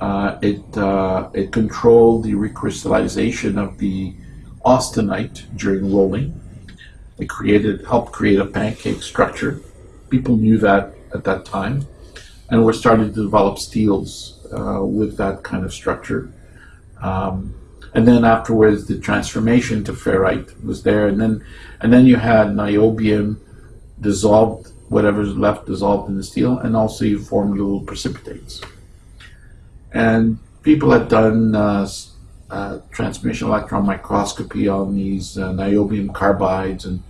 Uh, it, uh, it controlled the recrystallization of the austenite during rolling. It created, helped create a pancake structure. People knew that at that time, and we're starting to develop steels uh, with that kind of structure. Um, and then afterwards, the transformation to ferrite was there, and then and then you had niobium dissolved, whatever's left dissolved in the steel, and also you formed little precipitates. And people had done uh, uh, transmission electron microscopy on these uh, niobium carbides and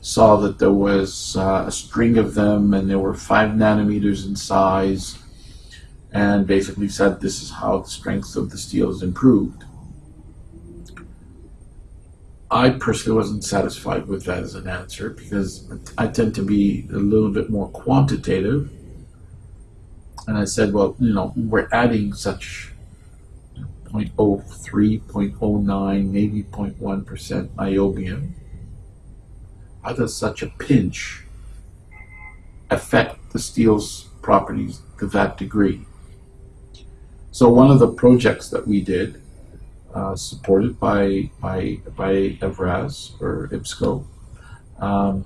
saw that there was uh, a string of them and they were five nanometers in size and basically said this is how the strength of the steel is improved. I personally wasn't satisfied with that as an answer because I tend to be a little bit more quantitative. And I said, well, you know, we're adding such 0.03, 0.09, maybe 0.1% niobium. How does such a pinch affect the steel's properties to that degree? So one of the projects that we did, uh, supported by by by Evraz or IPSCO, um,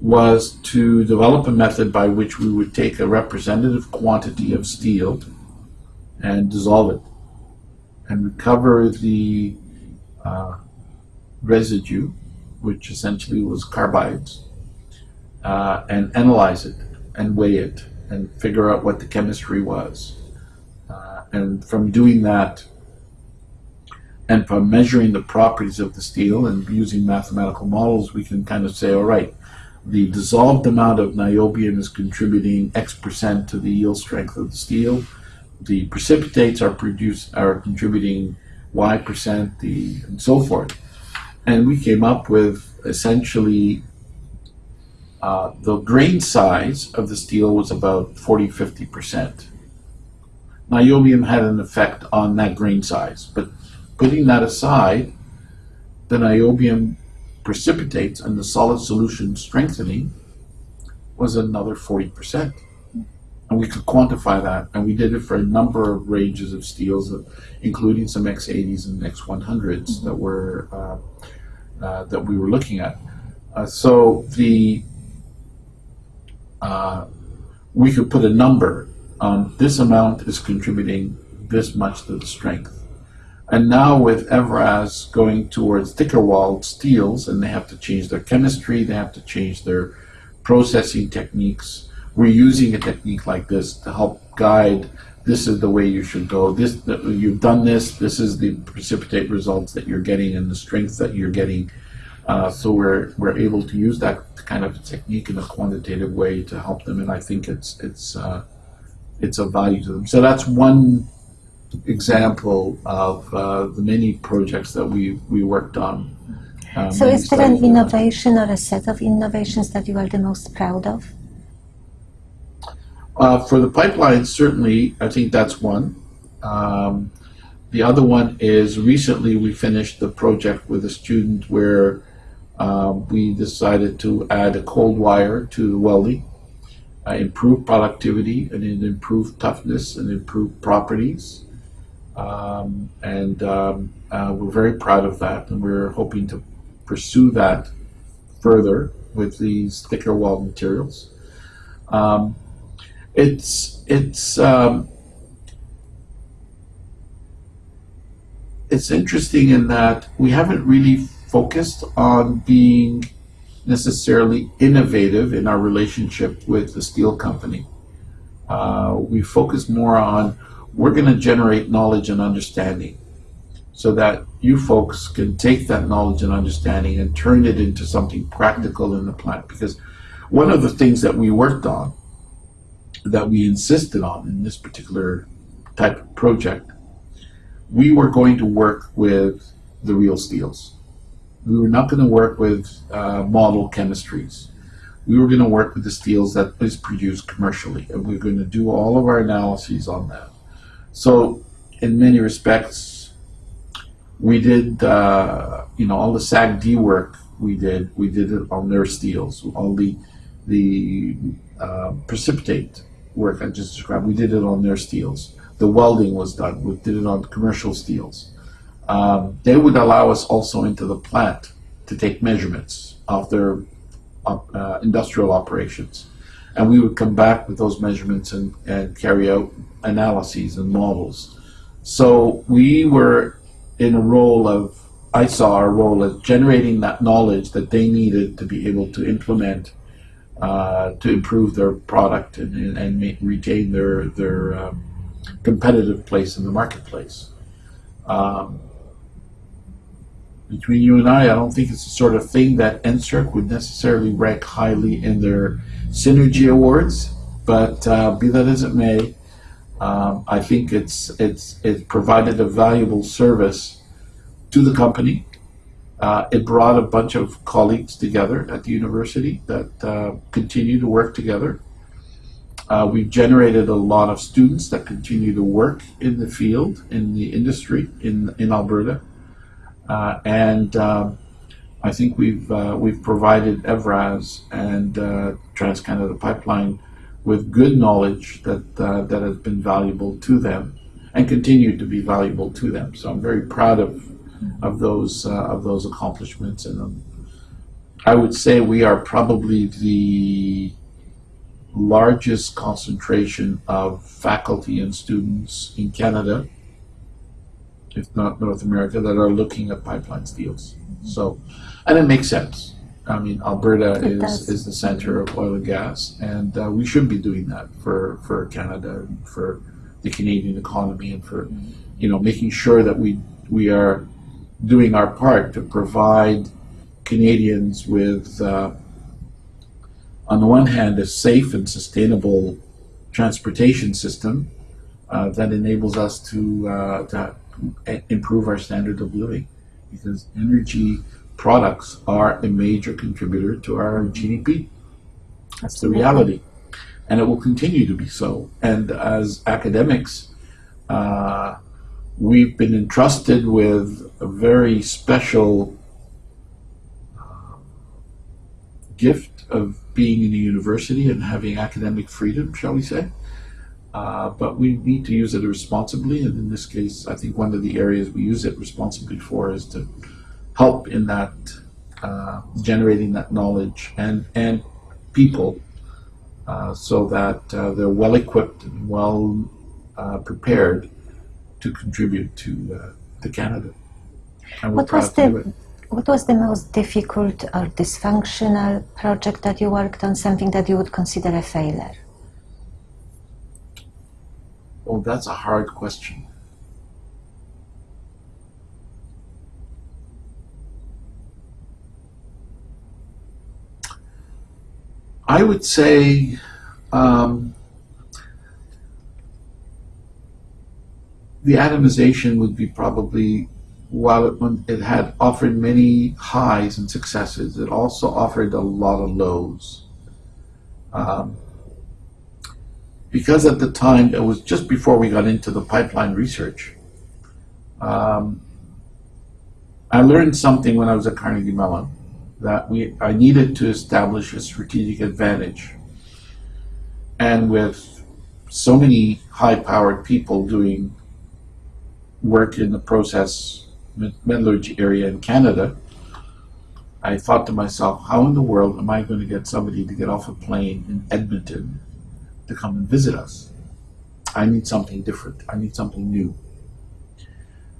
was to develop a method by which we would take a representative quantity of steel and dissolve it and recover the uh, residue, which essentially was carbides, uh, and analyze it and weigh it and figure out what the chemistry was. Uh, and from doing that, and from measuring the properties of the steel and using mathematical models, we can kind of say, all right, the dissolved amount of niobium is contributing X percent to the yield strength of the steel. The precipitates are produce are contributing Y percent, the and so forth. And we came up with essentially uh, the grain size of the steel was about 40 50 percent. Niobium had an effect on that grain size, but putting that aside, the niobium precipitates and the solid solution strengthening was another 40%. And we could quantify that, and we did it for a number of ranges of steels, including some X80s and X100s mm-hmm. that were uh, uh, that we were looking at. Uh, so the uh, we could put a number on this amount is contributing this much to the strength. And now with Evraz going towards thicker walled steels, and they have to change their chemistry, they have to change their processing techniques. We're using a technique like this to help guide. This is the way you should go. This you've done this. This is the precipitate results that you're getting and the strength that you're getting. Uh, so we're we're able to use that kind of technique in a quantitative way to help them, and I think it's it's uh, it's of value to them. So that's one example of uh, the many projects that we, we worked on. Um, so, is there an innovation or a set of innovations that you are the most proud of? Uh, for the pipeline, certainly, I think that's one. Um, the other one is recently we finished the project with a student where uh, we decided to add a cold wire to the welding, uh, improve productivity, and improve toughness and improve properties. Um, and um, uh, we're very proud of that, and we're hoping to pursue that further with these thicker wall materials. Um, it's it's um, it's interesting in that we haven't really focused on being necessarily innovative in our relationship with the steel company. Uh, we focus more on we're going to generate knowledge and understanding so that you folks can take that knowledge and understanding and turn it into something practical in the plant. Because one of the things that we worked on, that we insisted on in this particular type of project, we were going to work with the real steels. We were not going to work with uh, model chemistries. We were going to work with the steels that is produced commercially, and we we're going to do all of our analyses on that. So, in many respects, we did, uh, you know, all the SAGD work we did, we did it on their steels. All the the uh, precipitate work I just described, we did it on their steels. The welding was done, we did it on commercial steels. Um, they would allow us also into the plant to take measurements of their uh, industrial operations and we would come back with those measurements and, and carry out analyses and models. So we were in a role of, I saw our role as generating that knowledge that they needed to be able to implement uh, to improve their product and, and, retain their, their um, competitive place in the marketplace. Um, between you and I, I don't think it's the sort of thing that NSERC would necessarily rank highly in their synergy awards, but uh, be that as it may, um, I think it's it's it provided a valuable service to the company. Uh, it brought a bunch of colleagues together at the university that uh, continue to work together. Uh, we've generated a lot of students that continue to work in the field, in the industry in, in Alberta. Uh, and um, I think we've uh, we've provided Evraz and uh, TransCanada Pipeline with good knowledge that uh, that has been valuable to them and continue to be valuable to them. So I'm very proud of of those uh, of those accomplishments and um, I would say we are probably the largest concentration of faculty and students in Canada, if not North America, that are looking at pipeline deals. So, and it makes sense. I mean, Alberta It is, does. is the center of oil and gas, and uh, we should be doing that for, for Canada and for the Canadian economy and for, you know, making sure that we, we are doing our part to provide Canadians with, uh, on the one hand, a safe and sustainable transportation system uh, that enables us to, uh, to improve our standard of living because energy products are a major contributor to our GDP. That's the reality. And it will continue to be so. And as academics, uh, we've been entrusted with a very special uh, gift of being in a university and having academic freedom, shall we say. Uh, but we need to use it responsibly, and in this case, I think one of the areas we use it responsibly for is to help in that uh, generating that knowledge and and people, uh, so that uh, they're well equipped and well uh, prepared to contribute to to Canada. What was proud to do it. the what was the most difficult or dysfunctional project that you worked on? Something that you would consider a failure? Oh, that's a hard question. I would say um, the atomization would be probably, while it, it had offered many highs and successes, it also offered a lot of lows. Um, because at the time it was just before we got into the pipeline research. Um, I learned something when I was at Carnegie Mellon that we I needed to establish a strategic advantage, and with so many high-powered people doing work in the process metallurgy area in Canada. I thought to myself, how in the world am I going to get somebody to get off a plane in Edmonton to come and visit us. I need something different. I need something new.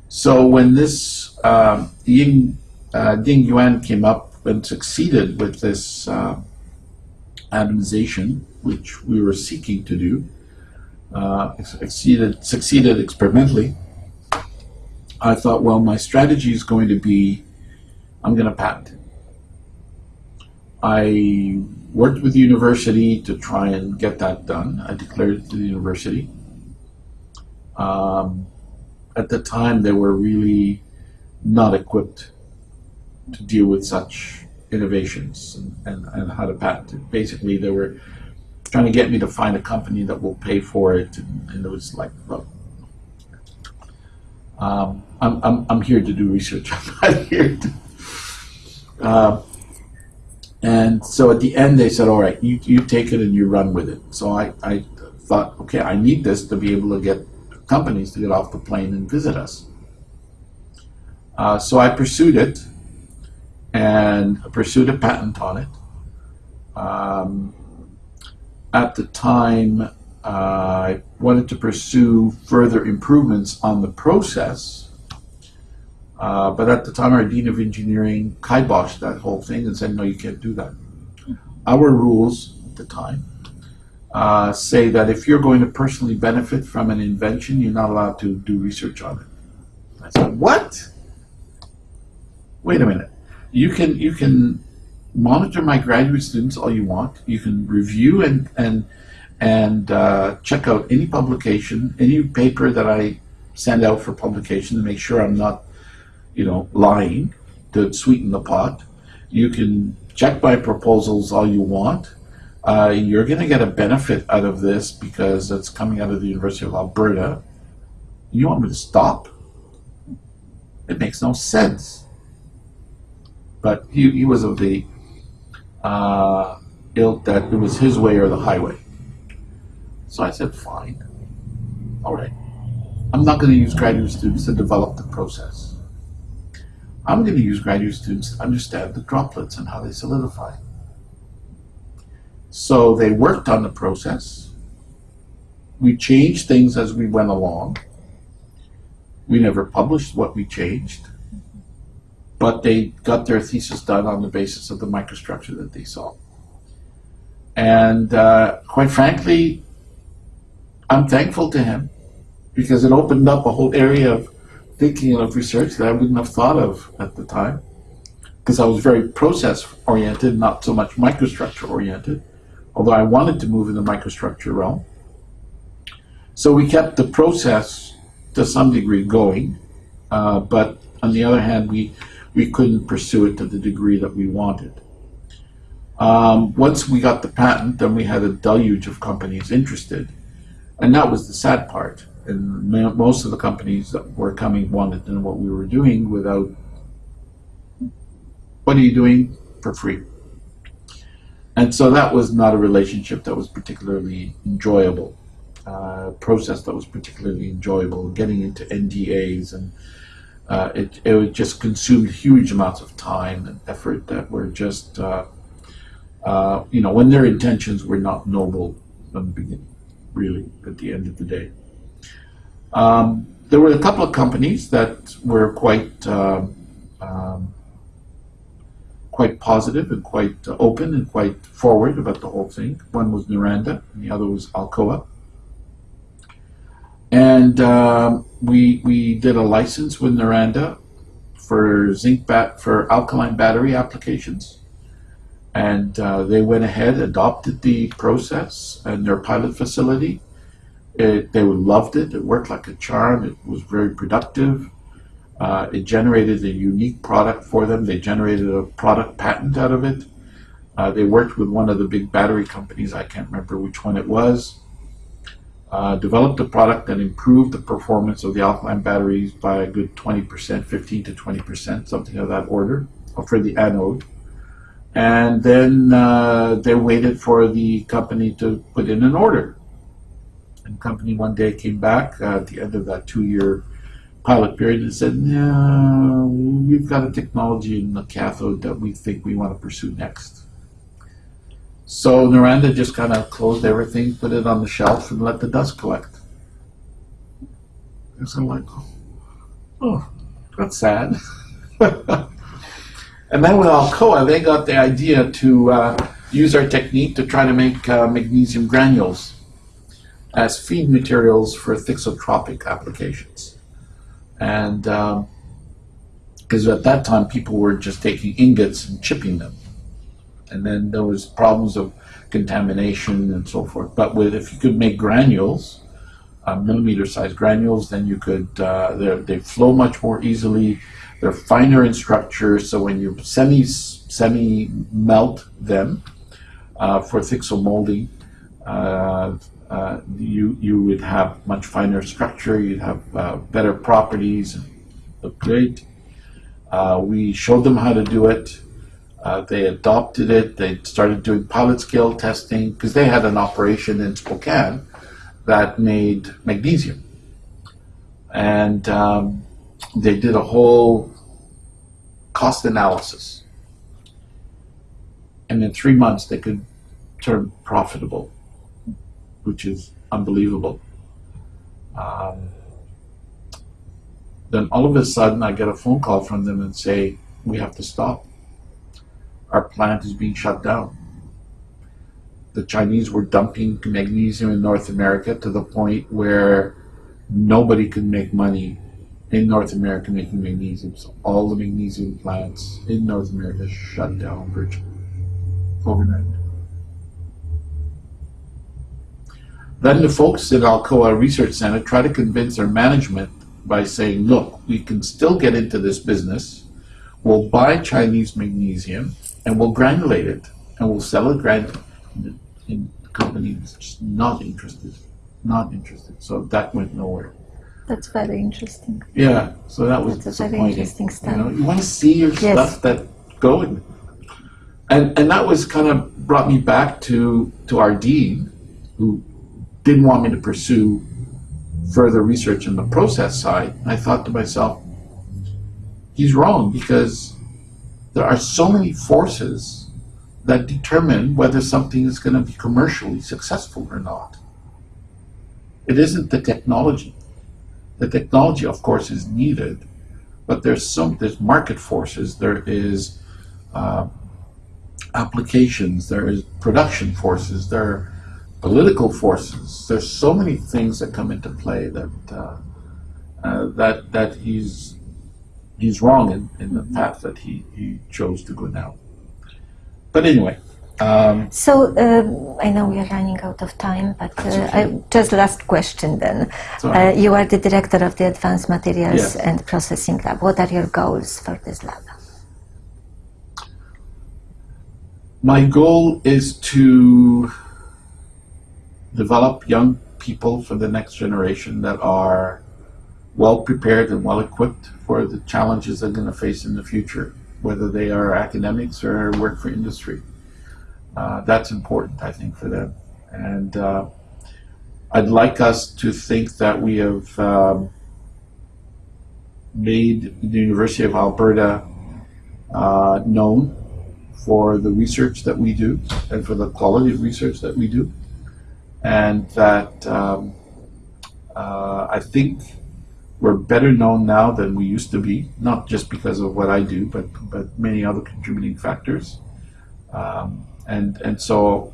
So when this um, Ying uh, Ding Yuan came up and succeeded with this uh, atomization, which we were seeking to do, uh, succeeded succeeded experimentally. I thought, well, my strategy is going to be, I'm going to patent it. I worked with the university to try and get that done. I declared it to the university. Um, at the time, they were really not equipped to deal with such innovations and, and, and how to patent it. Basically, they were trying to get me to find a company that will pay for it, and, and it was like, well, um, I'm, I'm, I'm here to do research. I'm not here to. Uh, and so at the end, they said, all right, you, you take it and you run with it. So I, I thought, okay, I need this to be able to get companies to get off the plane and visit us. Uh, so I pursued it and pursued a patent on it. Um, at the time, I wanted to pursue further improvements on the process. Uh, but at the time, our Dean of Engineering kiboshed that whole thing and said, no, you can't do that. Our rules at the time uh, say that if you're going to personally benefit from an invention, you're not allowed to do research on it. I said, what? Wait a minute. You can you can monitor my graduate students all you want. You can review and and and uh, check out any publication, any paper that I send out for publication to make sure I'm not, you know, lying to sweeten the pot. You can check my proposals all you want. Uh, you're going to get a benefit out of this because it's coming out of the University of Alberta. You want me to stop? It makes no sense. But he, he was of the uh, ilk that it was his way or the highway. So I said, fine. All right. I'm not going to use graduate students to develop the process. I'm going to use graduate students to understand the droplets and how they solidify. So they worked on the process. We changed things as we went along. We never published what we changed, but they got their thesis done on the basis of the microstructure that they saw. And uh, quite frankly, I'm thankful to him because it opened up a whole area of thinking and of research that I wouldn't have thought of at the time because I was very process oriented, not so much microstructure oriented, although I wanted to move in the microstructure realm. So we kept the process to some degree going, uh, but on the other hand, we, we couldn't pursue it to the degree that we wanted. Um, once we got the patent, then we had a deluge of companies interested. And that was the sad part. And most of the companies that were coming wanted to know what we were doing without, what are you doing for free? And so that was not a relationship that was particularly enjoyable uh, process that was particularly enjoyable, getting into NDAs and uh, it, it just consumed huge amounts of time and effort that were just, uh, uh, you know, when their intentions were not noble from the beginning, really, at the end of the day. Um, there were a couple of companies that were quite um, um quite positive and quite open and quite forward about the whole thing. One was Noranda, and the other was Alcoa. And um, we, we did a license with Noranda for zinc bat for alkaline battery applications. And uh, they went ahead, adopted the process and their pilot facility. It, they loved it. It worked like a charm. It was very productive. Uh, it generated a unique product for them. They generated a product patent out of it. Uh, they worked with one of the big battery companies. I can't remember which one it was uh, developed a product that improved the performance of the alkaline batteries by a good 20%, 15 to 20%, something of that order, for the anode. And then uh, they waited for the company to put in an order. And company one day came back uh, at the end of that two-year pilot period and said, no, we've got a technology in the cathode that we think we want to pursue next. So Noranda just kind of closed everything, put it on the shelf, and let the dust collect. And I'm like, oh, that's sad. and then with Alcoa, they got the idea to uh, use our technique to try to make uh, magnesium granules as feed materials for thixotropic applications. And because um, at that time, people were just taking ingots and chipping them and then there was problems of contamination and so forth. But with if you could make granules, uh, millimeter sized granules, then you could uh, they flow much more easily. They're finer in structure, so when you semi semi melt them uh, for thixomolding, uh, uh, you you would have much finer structure. You'd have uh, better properties. Look great. we showed them how to do it. Uh, they adopted it. They started doing pilot scale testing because they had an operation in Spokane that made magnesium. And um, they did a whole cost analysis. And in three months, they could turn profitable, which is unbelievable. Um, then all of a sudden, I get a phone call from them and say, We have to stop our plant is being shut down. The Chinese were dumping magnesium in North America to the point where nobody could make money in North America making magnesium. So all the magnesium plants in North America shut down virtually overnight. Then the folks at Alcoa Research Center try to convince their management by saying, look, we can still get into this business. We'll buy Chinese magnesium and we'll granulate it and we'll sell it granulated. And company was just not interested, not interested. So that went nowhere. That's very interesting. Yeah, so that was That's a very interesting You, know, you want to see your yes. stuff that going, and and that was kind of brought me back to to our dean, who didn't want me to pursue further research in the process side. I thought to myself, he's wrong because there are so many forces that determine whether something is going to be commercially successful or not. It isn't the technology. The technology, of course, is needed, but there's some there's market forces. There is uh, applications. There is production forces. There are political forces. There's so many things that come into play that uh, uh, that that he's he's wrong in, in the path that he, he chose to go down. But anyway, um, So um, I know we are running out of time, but uh, okay. I, just last question then. it's all right. Uh, you are the director of the Advanced Materials Yes. and Processing Lab. What are your goals for this lab? my goal is to develop young people for the next generation that are well prepared and well equipped for the challenges they're going to face in the future, whether they are academics or work for industry. Uh, that's important, I think, for them. And uh, I'd like us to think that we have um, made the University of Alberta uh, known for the research that we do and for the quality of research that we do. And that um, uh, I think we're better known now than we used to be, not just because of what I do, but, but many other contributing factors. Um, and, and so,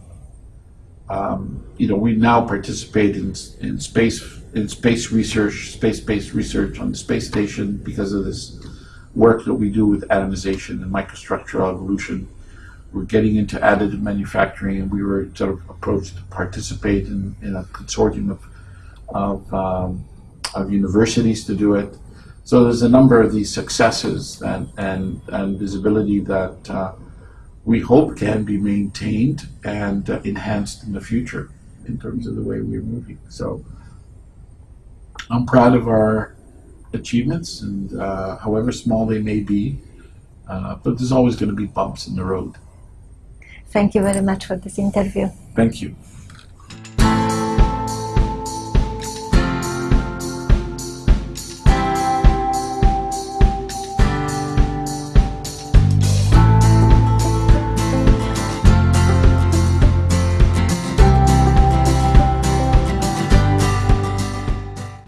um, you know, we now participate in, in space in space research, space-based research on the space station because of this work that we do with atomization and microstructural evolution we're getting into additive manufacturing, and we were sort of approached to participate in, in a consortium of of, um, of universities to do it. So there's a number of these successes and and, and visibility that uh, we hope can be maintained and uh, enhanced in the future in terms of the way we're moving. So I'm proud of our achievements, and uh, however small they may be, uh, but there's always going to be bumps in the road. Thank you very much for this interview. Thank you.